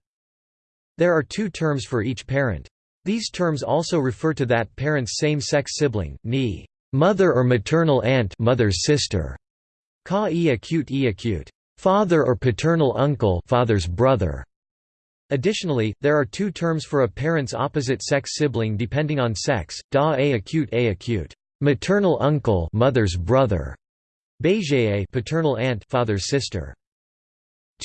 There are two terms for each parent. These terms also refer to that parent's same-sex sibling, ni mother or maternal aunt mother's sister, ka e acute e acute, father or paternal uncle father's brother. Additionally, there are two terms for a parent's opposite-sex sibling depending on sex, da a acute a acute, maternal uncle mother's brother, beige paternal aunt father's sister.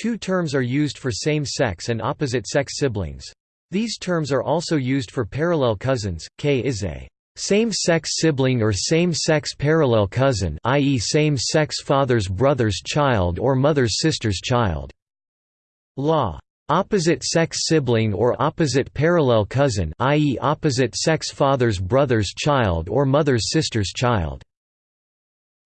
Two terms are used for same-sex and opposite-sex siblings. These terms are also used for parallel cousins. K is a same-sex sibling or same-sex parallel cousin, i.e. same-sex father's brother's child or mother's sister's child. Law opposite-sex sibling or opposite parallel cousin, i.e. opposite-sex father's brother's child or mother's sister's child.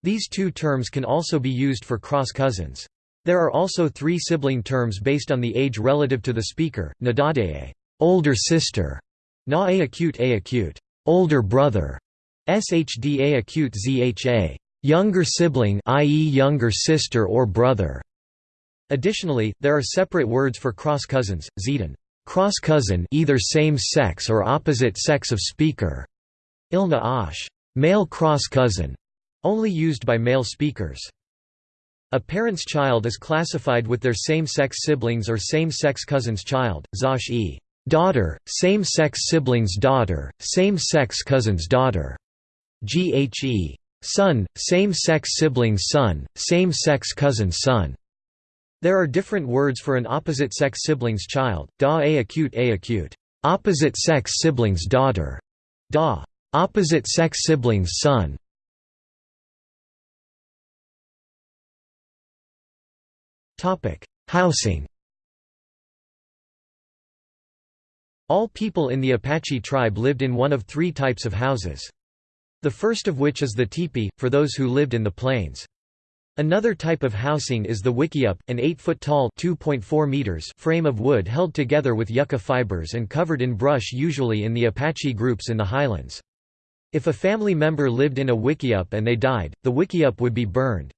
These two terms can also be used for cross cousins. There are also three sibling terms based on the age relative to the speaker, nadade older sister, na a acute a acute, older brother, shda acute zha, younger sibling i.e. younger sister or brother. Additionally, there are separate words for cross cousins, zetan cross cousin either same sex or opposite sex of speaker, ilna ash male cross cousin, only used by male speakers. A parent's child is classified with their same-sex siblings or same-sex cousin's child, zash e daughter, same-sex sibling's daughter, same-sex cousin's daughter. Ghe son, same-sex sibling's son, same-sex cousin's son. There are different words for an opposite-sex sibling's child, da a acute a acute, opposite-sex sibling's daughter, da opposite-sex sibling's son. Housing All people in the Apache tribe lived in one of three types of houses. The first of which is the teepee, for those who lived in the plains. Another type of housing is the wickiup, an 8-foot-tall frame of wood held together with yucca fibers and covered in brush usually in the Apache groups in the highlands. If a family member lived in a wickiup and they died, the wickiup would be burned.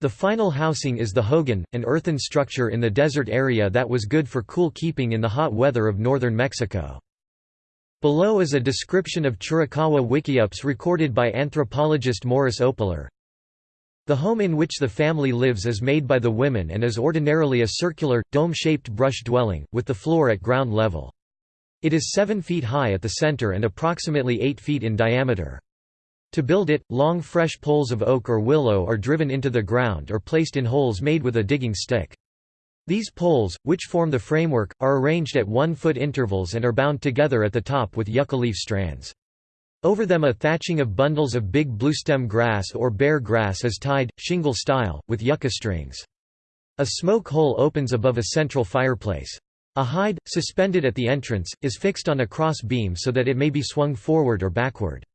The final housing is the hogan, an earthen structure in the desert area that was good for cool keeping in the hot weather of northern Mexico. Below is a description of Chiricahua wickiups recorded by anthropologist Morris Opler. The home in which the family lives is made by the women and is ordinarily a circular, dome-shaped brush dwelling, with the floor at ground level. It is 7 feet high at the center and approximately 8 feet in diameter. To build it, long fresh poles of oak or willow are driven into the ground or placed in holes made with a digging stick. These poles, which form the framework, are arranged at one-foot intervals and are bound together at the top with yucca leaf strands. Over them a thatching of bundles of big bluestem grass or bear grass is tied, shingle style, with yucca strings. A smoke hole opens above a central fireplace. A hide, suspended at the entrance, is fixed on a cross beam so that it may be swung forward or backward.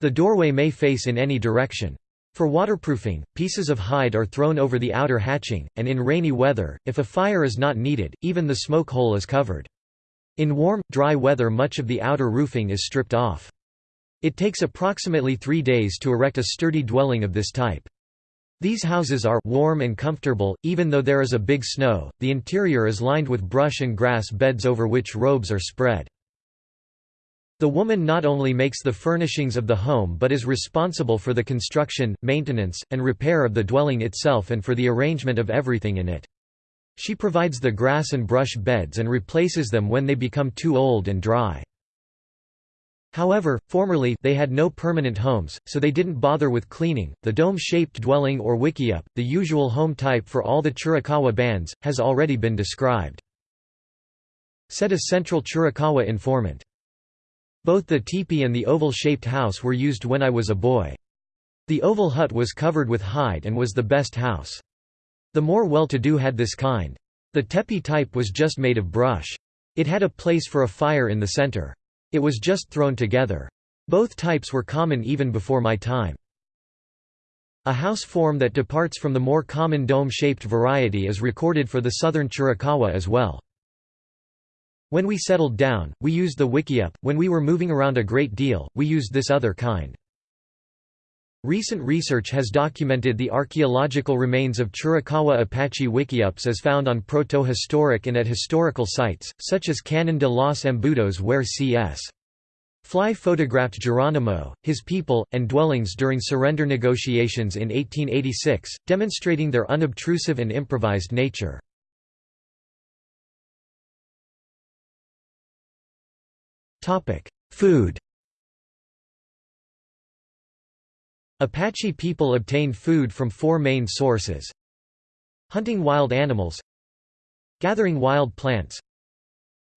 The doorway may face in any direction. For waterproofing, pieces of hide are thrown over the outer hatching, and in rainy weather, if a fire is not needed, even the smoke hole is covered. In warm, dry weather much of the outer roofing is stripped off. It takes approximately three days to erect a sturdy dwelling of this type. These houses are warm and comfortable, even though there is a big snow. The interior is lined with brush and grass beds over which robes are spread. The woman not only makes the furnishings of the home but is responsible for the construction, maintenance, and repair of the dwelling itself and for the arrangement of everything in it. She provides the grass and brush beds and replaces them when they become too old and dry. However, formerly they had no permanent homes, so they didn't bother with cleaning. The dome-shaped dwelling or wickiup, the usual home type for all the Chiricahua bands, has already been described. Said a central Chiricahua informant. Both the teepee and the oval-shaped house were used when I was a boy. The oval hut was covered with hide and was the best house. The more well-to-do had this kind. The teepee type was just made of brush. It had a place for a fire in the center. It was just thrown together. Both types were common even before my time. A house form that departs from the more common dome-shaped variety is recorded for the southern Chiricahua as well. When we settled down, we used the wickiup, when we were moving around a great deal, we used this other kind. Recent research has documented the archaeological remains of Chiricahua Apache Wickiups as found on protohistoric and at historical sites, such as Canon de los Embudos where C.S. Fly photographed Geronimo, his people, and dwellings during surrender negotiations in 1886, demonstrating their unobtrusive and improvised nature. Food Apache people obtained food from four main sources. Hunting wild animals. Gathering wild plants.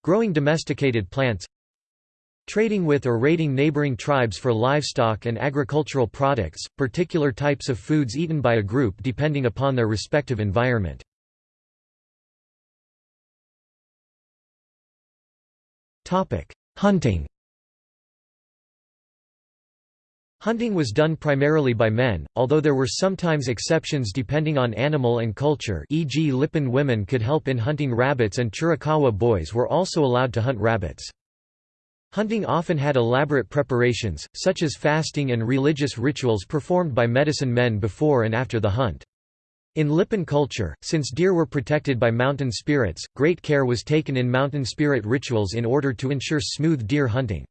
Growing domesticated plants. Trading with or raiding neighboring tribes for livestock and agricultural products, particular types of foods eaten by a group depending upon their respective environment. Hunting Hunting was done primarily by men, although there were sometimes exceptions depending on animal and culture e.g. Lipan women could help in hunting rabbits and Chiricahua boys were also allowed to hunt rabbits. Hunting often had elaborate preparations, such as fasting and religious rituals performed by medicine men before and after the hunt. In Lipan culture, since deer were protected by mountain spirits, great care was taken in mountain spirit rituals in order to ensure smooth deer hunting.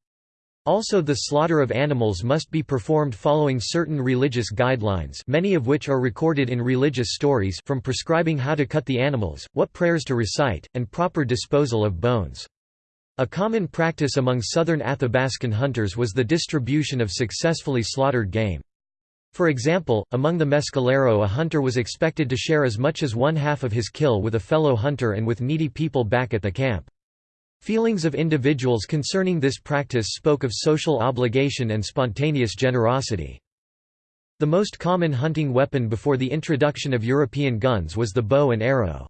Also the slaughter of animals must be performed following certain religious guidelines many of which are recorded in religious stories from prescribing how to cut the animals, what prayers to recite, and proper disposal of bones. A common practice among southern Athabascan hunters was the distribution of successfully slaughtered game. For example, among the Mescalero a hunter was expected to share as much as one half of his kill with a fellow hunter and with needy people back at the camp. Feelings of individuals concerning this practice spoke of social obligation and spontaneous generosity. The most common hunting weapon before the introduction of European guns was the bow and arrow.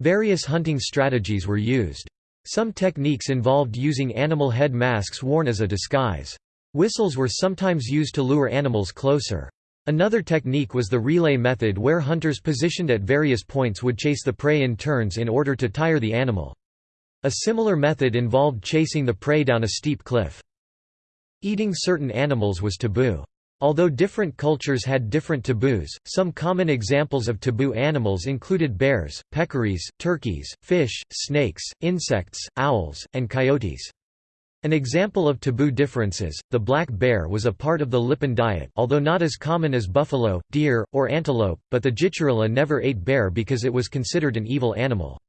Various hunting strategies were used. Some techniques involved using animal head masks worn as a disguise. Whistles were sometimes used to lure animals closer. Another technique was the relay method where hunters positioned at various points would chase the prey in turns in order to tire the animal. A similar method involved chasing the prey down a steep cliff. Eating certain animals was taboo. Although different cultures had different taboos, some common examples of taboo animals included bears, peccaries, turkeys, fish, snakes, insects, owls, and coyotes. An example of taboo differences, the black bear was a part of the Lipan diet although not as common as buffalo, deer, or antelope, but the Jicarilla never ate bear because it was considered an evil animal.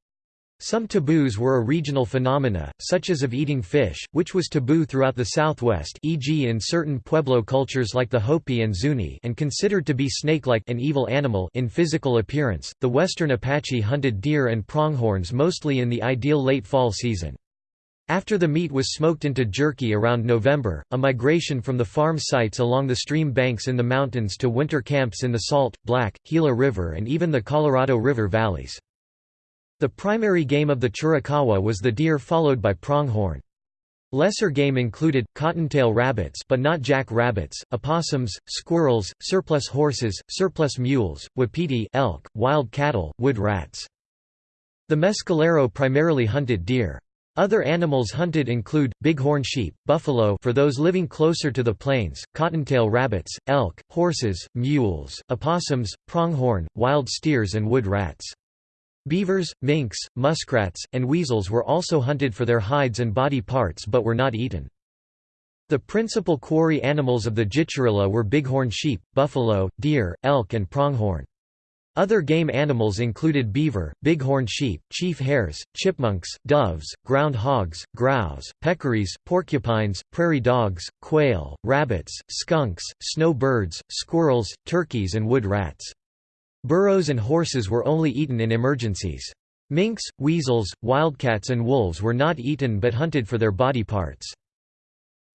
Some taboos were a regional phenomena, such as of eating fish, which was taboo throughout the southwest e.g. in certain Pueblo cultures like the Hopi and Zuni and considered to be snake-like an evil animal in physical appearance. The western Apache hunted deer and pronghorns mostly in the ideal late fall season. After the meat was smoked into jerky around November, a migration from the farm sites along the stream banks in the mountains to winter camps in the Salt, Black, Gila River and even the Colorado River valleys. The primary game of the Chiricahua was the deer followed by pronghorn. Lesser game included, cottontail rabbits but not jack rabbits, opossums, squirrels, surplus horses, surplus mules, wapiti elk, wild cattle, wood rats. The mescalero primarily hunted deer. Other animals hunted include, bighorn sheep, buffalo for those living closer to the plains, cottontail rabbits, elk, horses, mules, opossums, pronghorn, wild steers and wood rats. Beavers, minks, muskrats, and weasels were also hunted for their hides and body parts but were not eaten. The principal quarry animals of the Jicarilla were bighorn sheep, buffalo, deer, elk and pronghorn. Other game animals included beaver, bighorn sheep, chief hares, chipmunks, doves, ground hogs, grouse, peccaries, porcupines, prairie dogs, quail, rabbits, skunks, snow birds, squirrels, turkeys and wood rats. Burros and horses were only eaten in emergencies. Minks, weasels, wildcats and wolves were not eaten but hunted for their body parts.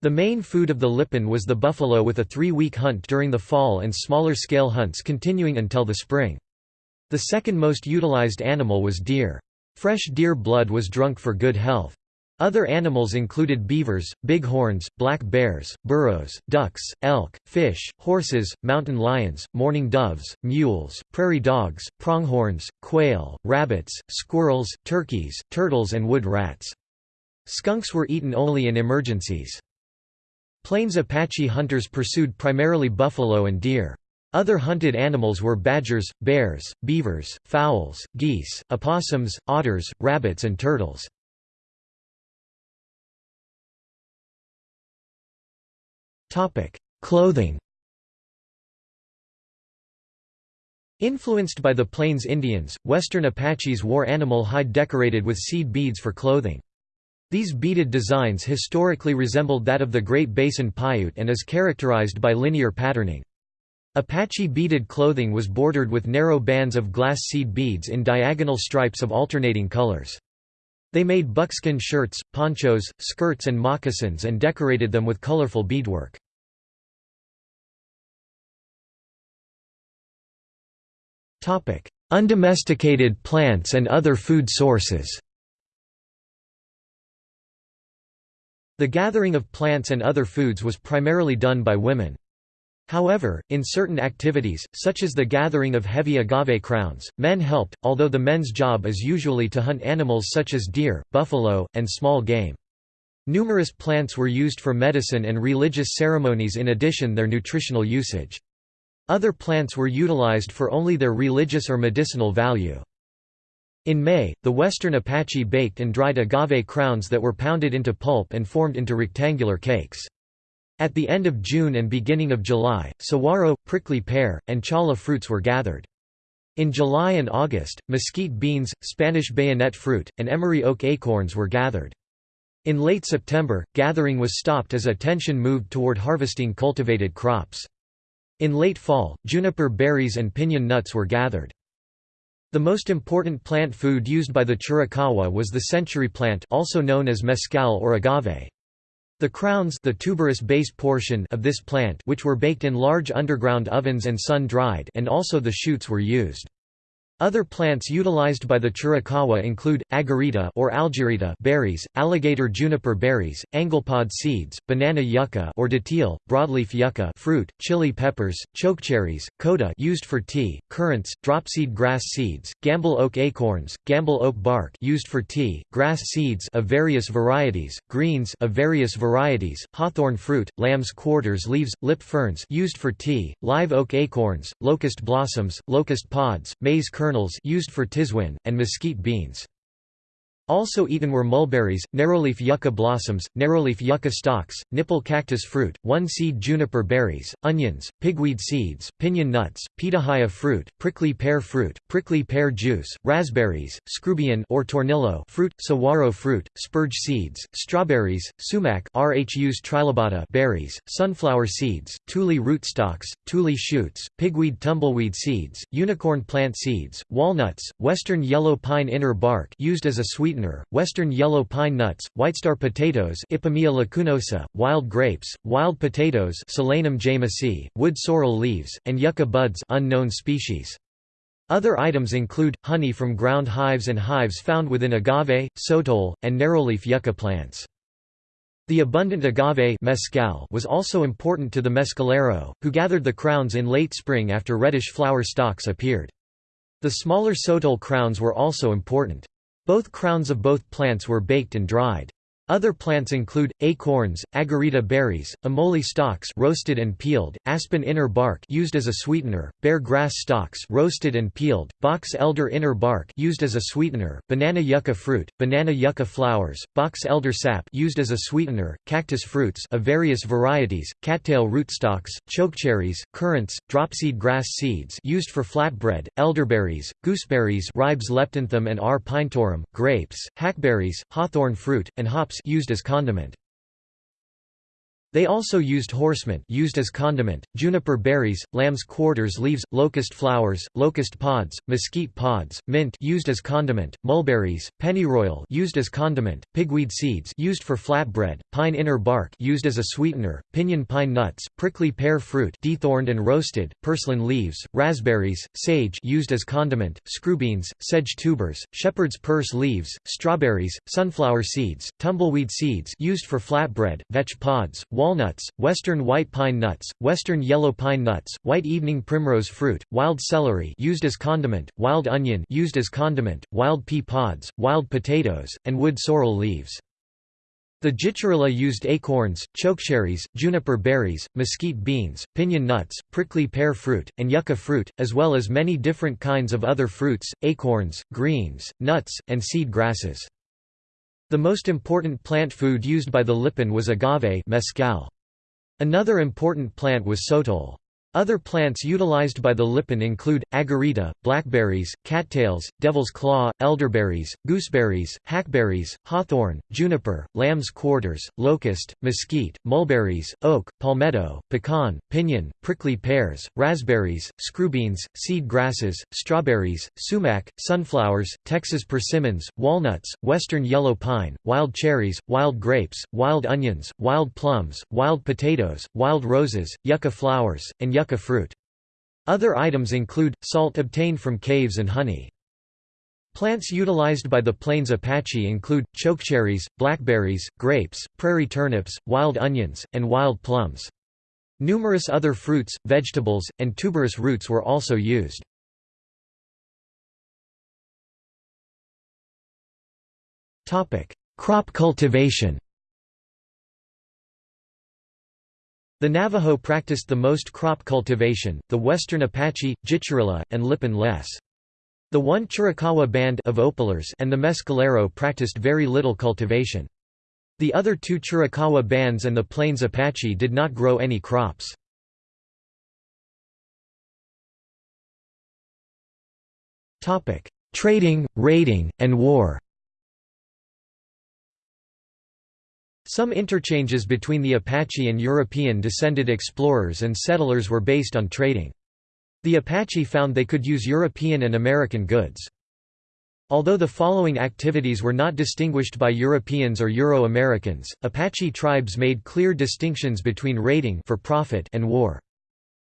The main food of the Lipan was the buffalo with a three-week hunt during the fall and smaller-scale hunts continuing until the spring. The second most utilized animal was deer. Fresh deer blood was drunk for good health. Other animals included beavers, bighorns, black bears, burros, ducks, elk, fish, horses, mountain lions, mourning doves, mules, prairie dogs, pronghorns, quail, rabbits, squirrels, turkeys, turtles and wood rats. Skunks were eaten only in emergencies. Plains Apache hunters pursued primarily buffalo and deer. Other hunted animals were badgers, bears, beavers, fowls, geese, opossums, otters, rabbits and turtles. Clothing Influenced by the Plains Indians, western Apaches wore animal hide decorated with seed beads for clothing. These beaded designs historically resembled that of the Great Basin Paiute and is characterized by linear patterning. Apache beaded clothing was bordered with narrow bands of glass seed beads in diagonal stripes of alternating colors. They made buckskin shirts, ponchos, skirts and moccasins and decorated them with colorful beadwork. Undomesticated plants and other food sources The gathering of plants and other foods was primarily done by women. However, in certain activities, such as the gathering of heavy agave crowns, men helped, although the men's job is usually to hunt animals such as deer, buffalo, and small game. Numerous plants were used for medicine and religious ceremonies in addition their nutritional usage. Other plants were utilized for only their religious or medicinal value. In May, the western Apache baked and dried agave crowns that were pounded into pulp and formed into rectangular cakes. At the end of June and beginning of July, saguaro, prickly pear, and cholla fruits were gathered. In July and August, mesquite beans, Spanish bayonet fruit, and Emory oak acorns were gathered. In late September, gathering was stopped as attention moved toward harvesting cultivated crops. In late fall, juniper berries and piñon nuts were gathered. The most important plant food used by the Chiricahua was the century plant also known as mescal or agave. The crowns the tuberous base portion of this plant which were baked in large underground ovens and sun-dried and also the shoots were used. Other plants utilized by the Chiricahua include, agarita or algerita berries, alligator juniper berries, anglepod seeds, banana yucca or datil, broadleaf yucca fruit, chili peppers, chokecherries, coda used for tea, currants, dropseed grass seeds, Gambel oak acorns, Gambel oak bark used for tea, grass seeds of various varieties, greens of various varieties, hawthorn fruit, lamb's quarters leaves, lip ferns used for tea, live oak acorns, locust blossoms, locust pods, maize kernels kernels used for tiswin, and mesquite beans. Also eaten were mulberries, narrowleaf yucca blossoms, narrowleaf yucca stalks, nipple cactus fruit, one-seed juniper berries, onions, pigweed seeds, pinyon nuts, pitahaya fruit, prickly pear fruit, prickly pear juice, raspberries, screwbean or tornillo fruit, saguaro fruit, spurge seeds, strawberries, sumac rhus trilobata berries, sunflower seeds, tule rootstocks, tule shoots, pigweed tumbleweed seeds, unicorn plant seeds, walnuts, western yellow pine inner bark used as a sweetener western yellow pine nuts, whitestar potatoes Ipomoea lacunosa, wild grapes, wild potatoes Solanum jamesii, wood sorrel leaves, and yucca buds unknown species. Other items include, honey from ground hives and hives found within agave, sotol, and narrowleaf yucca plants. The abundant agave mescal was also important to the mescalero, who gathered the crowns in late spring after reddish flower stalks appeared. The smaller sotol crowns were also important. Both crowns of both plants were baked and dried. Other plants include acorns, agarita berries, amole stalks roasted and peeled, aspen inner bark used as a sweetener, bear grass stalks roasted and peeled, box elder inner bark used as a sweetener, banana yucca fruit, banana yucca flowers, box elder sap used as a sweetener, cactus fruits of various varieties, cattail rootstocks, chokecherries, currants, dropseed grass seeds used for flatbread, elderberries, gooseberries Ribes leptanthum and R. pinetorum, grapes, hackberries, hawthorn fruit, and hops used as condiment. They also used horsemint used as condiment, juniper berries, lamb's quarters leaves, locust flowers, locust pods, mesquite pods, mint used as condiment, mulberries, pennyroyal used as condiment, pigweed seeds used for flatbread, pine inner bark used as a sweetener, pinyon pine nuts, prickly pear fruit dethorned and roasted, purslane leaves, raspberries, sage used as condiment, screwbeans, sedge tubers, shepherd's purse leaves, strawberries, sunflower seeds, tumbleweed seeds used for flatbread, vetch pods, walnuts, western white pine nuts, western yellow pine nuts, white evening primrose fruit, wild celery used as condiment, wild onion used as condiment, wild pea pods, wild potatoes, and wood sorrel leaves. The Jicarilla used acorns, chokecherries, juniper berries, mesquite beans, pinyon nuts, prickly pear fruit, and yucca fruit, as well as many different kinds of other fruits, acorns, greens, nuts, and seed grasses. The most important plant food used by the Lipan was agave. Another important plant was sotol. Other plants utilized by the Lipan include, agarita, blackberries, cattails, devil's claw, elderberries, gooseberries, hackberries, hawthorn, juniper, lamb's quarters, locust, mesquite, mulberries, oak, palmetto, pecan, pinyon, prickly pears, raspberries, screwbeans, seed grasses, strawberries, sumac, sunflowers, Texas persimmons, walnuts, western yellow pine, wild cherries, wild grapes, wild onions, wild plums, wild potatoes, wild roses, yucca flowers, and yucca fruit. Other items include, salt obtained from caves and honey. Plants utilized by the Plains Apache include, chokecherries, blackberries, grapes, prairie turnips, wild onions, and wild plums. Numerous other fruits, vegetables, and tuberous roots were also used. Crop cultivation The Navajo practiced the most crop cultivation, the Western Apache, Jicarilla, and Lipan less. The one Chiricahua band of Opler's and the Mescalero practiced very little cultivation. The other two Chiricahua bands and the Plains Apache did not grow any crops. Trading, raiding, and war Some interchanges between the Apache and European-descended explorers and settlers were based on trading. The Apache found they could use European and American goods. Although the following activities were not distinguished by Europeans or Euro-Americans, Apache tribes made clear distinctions between raiding for profit and war.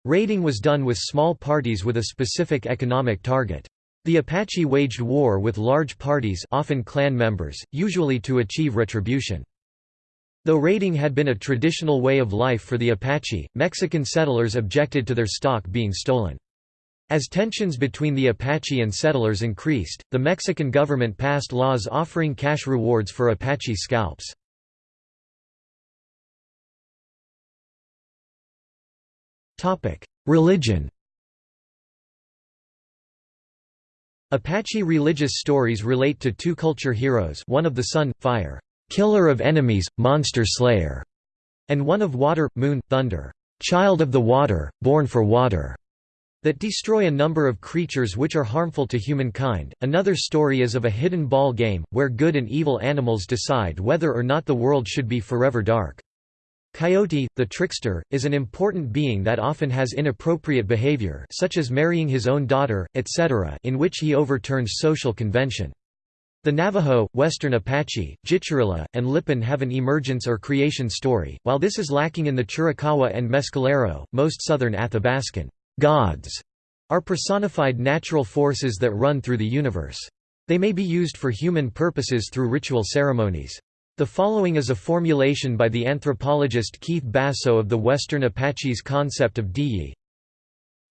Raiding was done with small parties with a specific economic target. The Apache waged war with large parties often clan members, usually to achieve retribution. Though raiding had been a traditional way of life for the Apache, Mexican settlers objected to their stock being stolen. As tensions between the Apache and settlers increased, the Mexican government passed laws offering cash rewards for Apache scalps. Religion Apache religious stories relate to two culture heroes one of the sun, fire, killer of enemies, monster slayer, and one of water, moon, thunder, child of the water, born for water, that destroy a number of creatures which are harmful to humankind. Another story is of a hidden ball game, where good and evil animals decide whether or not the world should be forever dark. Coyote, the trickster, is an important being that often has inappropriate behavior such as marrying his own daughter, etc. in which he overturns social convention. The Navajo, Western Apache, Jicarilla, and Lipan have an emergence or creation story, while this is lacking in the Chiricahua and Mescalero. Most southern Athabascan gods are personified natural forces that run through the universe. They may be used for human purposes through ritual ceremonies. The following is a formulation by the anthropologist Keith Basso of the Western Apache's concept of Diyi.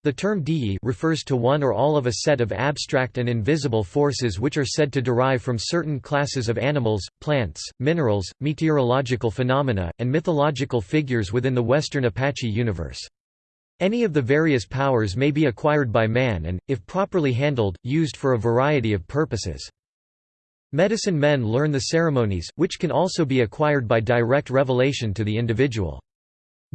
The term Diyi refers to one or all of a set of abstract and invisible forces which are said to derive from certain classes of animals, plants, minerals, meteorological phenomena, and mythological figures within the Western Apache universe. Any of the various powers may be acquired by man and, if properly handled, used for a variety of purposes. Medicine men learn the ceremonies, which can also be acquired by direct revelation to the individual.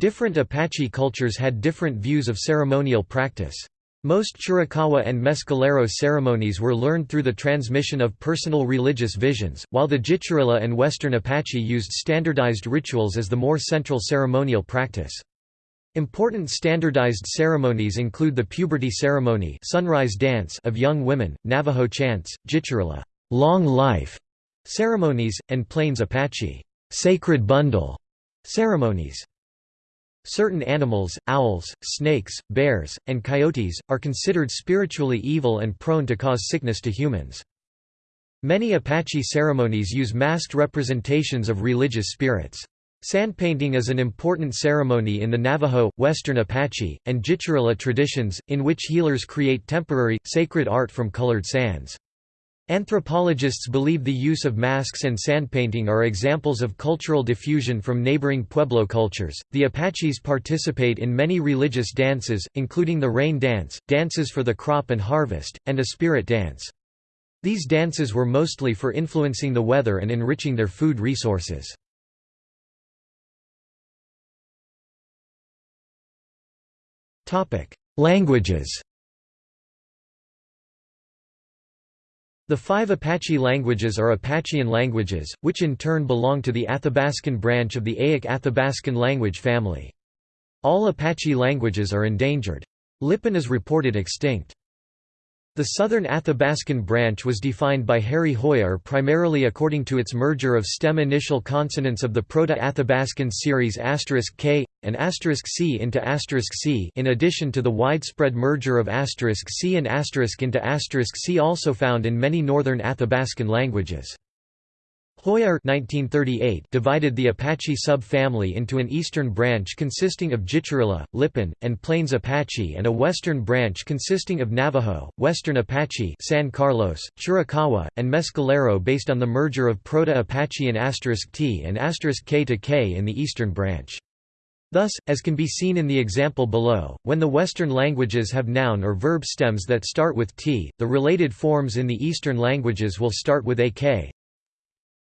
Different Apache cultures had different views of ceremonial practice. Most Chiricahua and Mescalero ceremonies were learned through the transmission of personal religious visions, while the Jicarilla and Western Apache used standardized rituals as the more central ceremonial practice. Important standardized ceremonies include the puberty ceremony sunrise dance of young women, Navajo chants, Jicarilla long life ceremonies, and Plains Apache sacred bundle ceremonies. Certain animals, owls, snakes, bears, and coyotes, are considered spiritually evil and prone to cause sickness to humans. Many Apache ceremonies use masked representations of religious spirits. Sandpainting is an important ceremony in the Navajo, Western Apache, and Jicarilla traditions, in which healers create temporary, sacred art from colored sands. Anthropologists believe the use of masks and sandpainting are examples of cultural diffusion from neighboring Pueblo cultures. The Apaches participate in many religious dances, including the rain dance, dances for the crop and harvest, and a spirit dance. These dances were mostly for influencing the weather and enriching their food resources. Languages The five Apache languages are Apachean languages, which in turn belong to the Athabascan branch of the Eyak Athabascan language family. All Apache languages are endangered. Lipan is reported extinct. The southern Athabascan branch was defined by Harry Hoijer primarily according to its merger of stem initial consonants of the Proto-Athabascan series *k and *c into *c in addition to the widespread merger of *c and into *c also found in many northern Athabascan languages. Hoijer 1938 divided the Apache sub-family into an eastern branch consisting of Jicarilla, Lipan, and Plains Apache and a western branch consisting of Navajo, Western Apache San Carlos, Chiricahua, and Mescalero based on the merger of Proto-Apachean *t and *k to k in the eastern branch. Thus, as can be seen in the example below, when the Western languages have noun or verb stems that start with t, the related forms in the Eastern languages will start with ak,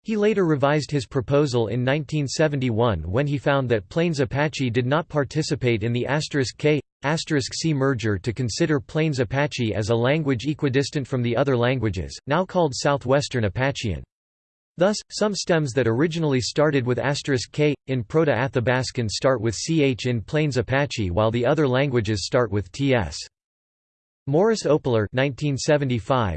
he later revised his proposal in 1971 when he found that Plains Apache did not participate in the *k*, *c merger to consider Plains Apache as a language equidistant from the other languages, now called Southwestern Apachean. Thus, some stems that originally started with *k in Proto-Athabascan start with ch in Plains Apache while the other languages start with ts. Morris Opler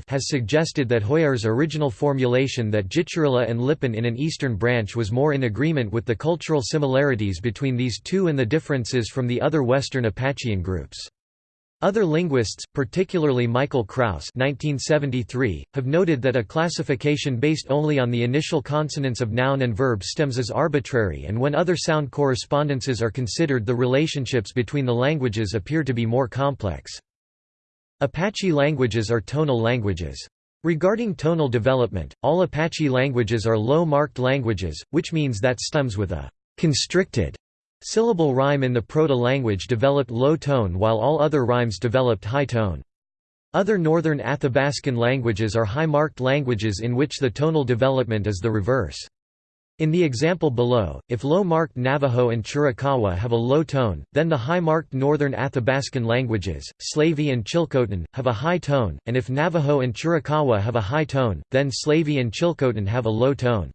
has suggested that Hoijer's original formulation that Jicarilla and Lipan in an eastern branch was more in agreement with the cultural similarities between these two and the differences from the other Western Apachean groups. Other linguists, particularly Michael Krauss have noted that a classification based only on the initial consonants of noun and verb stems is arbitrary and when other sound correspondences are considered the relationships between the languages appear to be more complex. Apache languages are tonal languages. Regarding tonal development, all Apache languages are low-marked languages, which means that stems with a constricted syllable rhyme in the proto-language developed low tone while all other rhymes developed high tone. Other northern Athabascan languages are high-marked languages in which the tonal development is the reverse. In the example below, if low-marked Navajo and Chiricahua have a low tone, then the high-marked northern Athabascan languages, Slavey and Chilcotin, have a high tone, and if Navajo and Chiricahua have a high tone, then Slavey and Chilcotin have a low tone.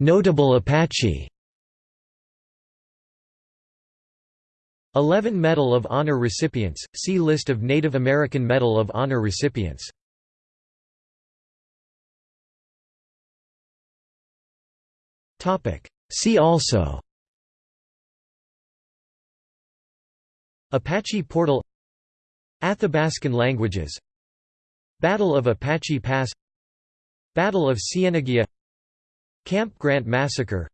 Notable Apache 11 Medal of Honor recipients, see List of Native American Medal of Honor recipients. See also Apache Portal Athabascan languages Battle of Apache Pass Battle of Cieneguilla Camp Grant Massacre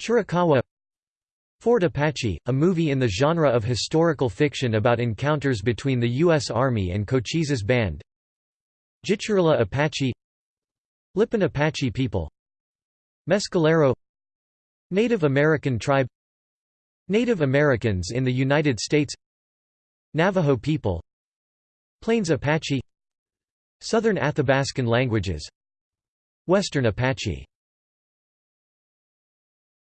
Chiricahua Fort Apache, a movie in the genre of historical fiction about encounters between the U.S. Army and Cochise's band Jicarilla Apache Lipan Apache people Mescalero Native American tribe Native Americans in the United States Navajo people Plains Apache Southern Athabascan languages Western Apache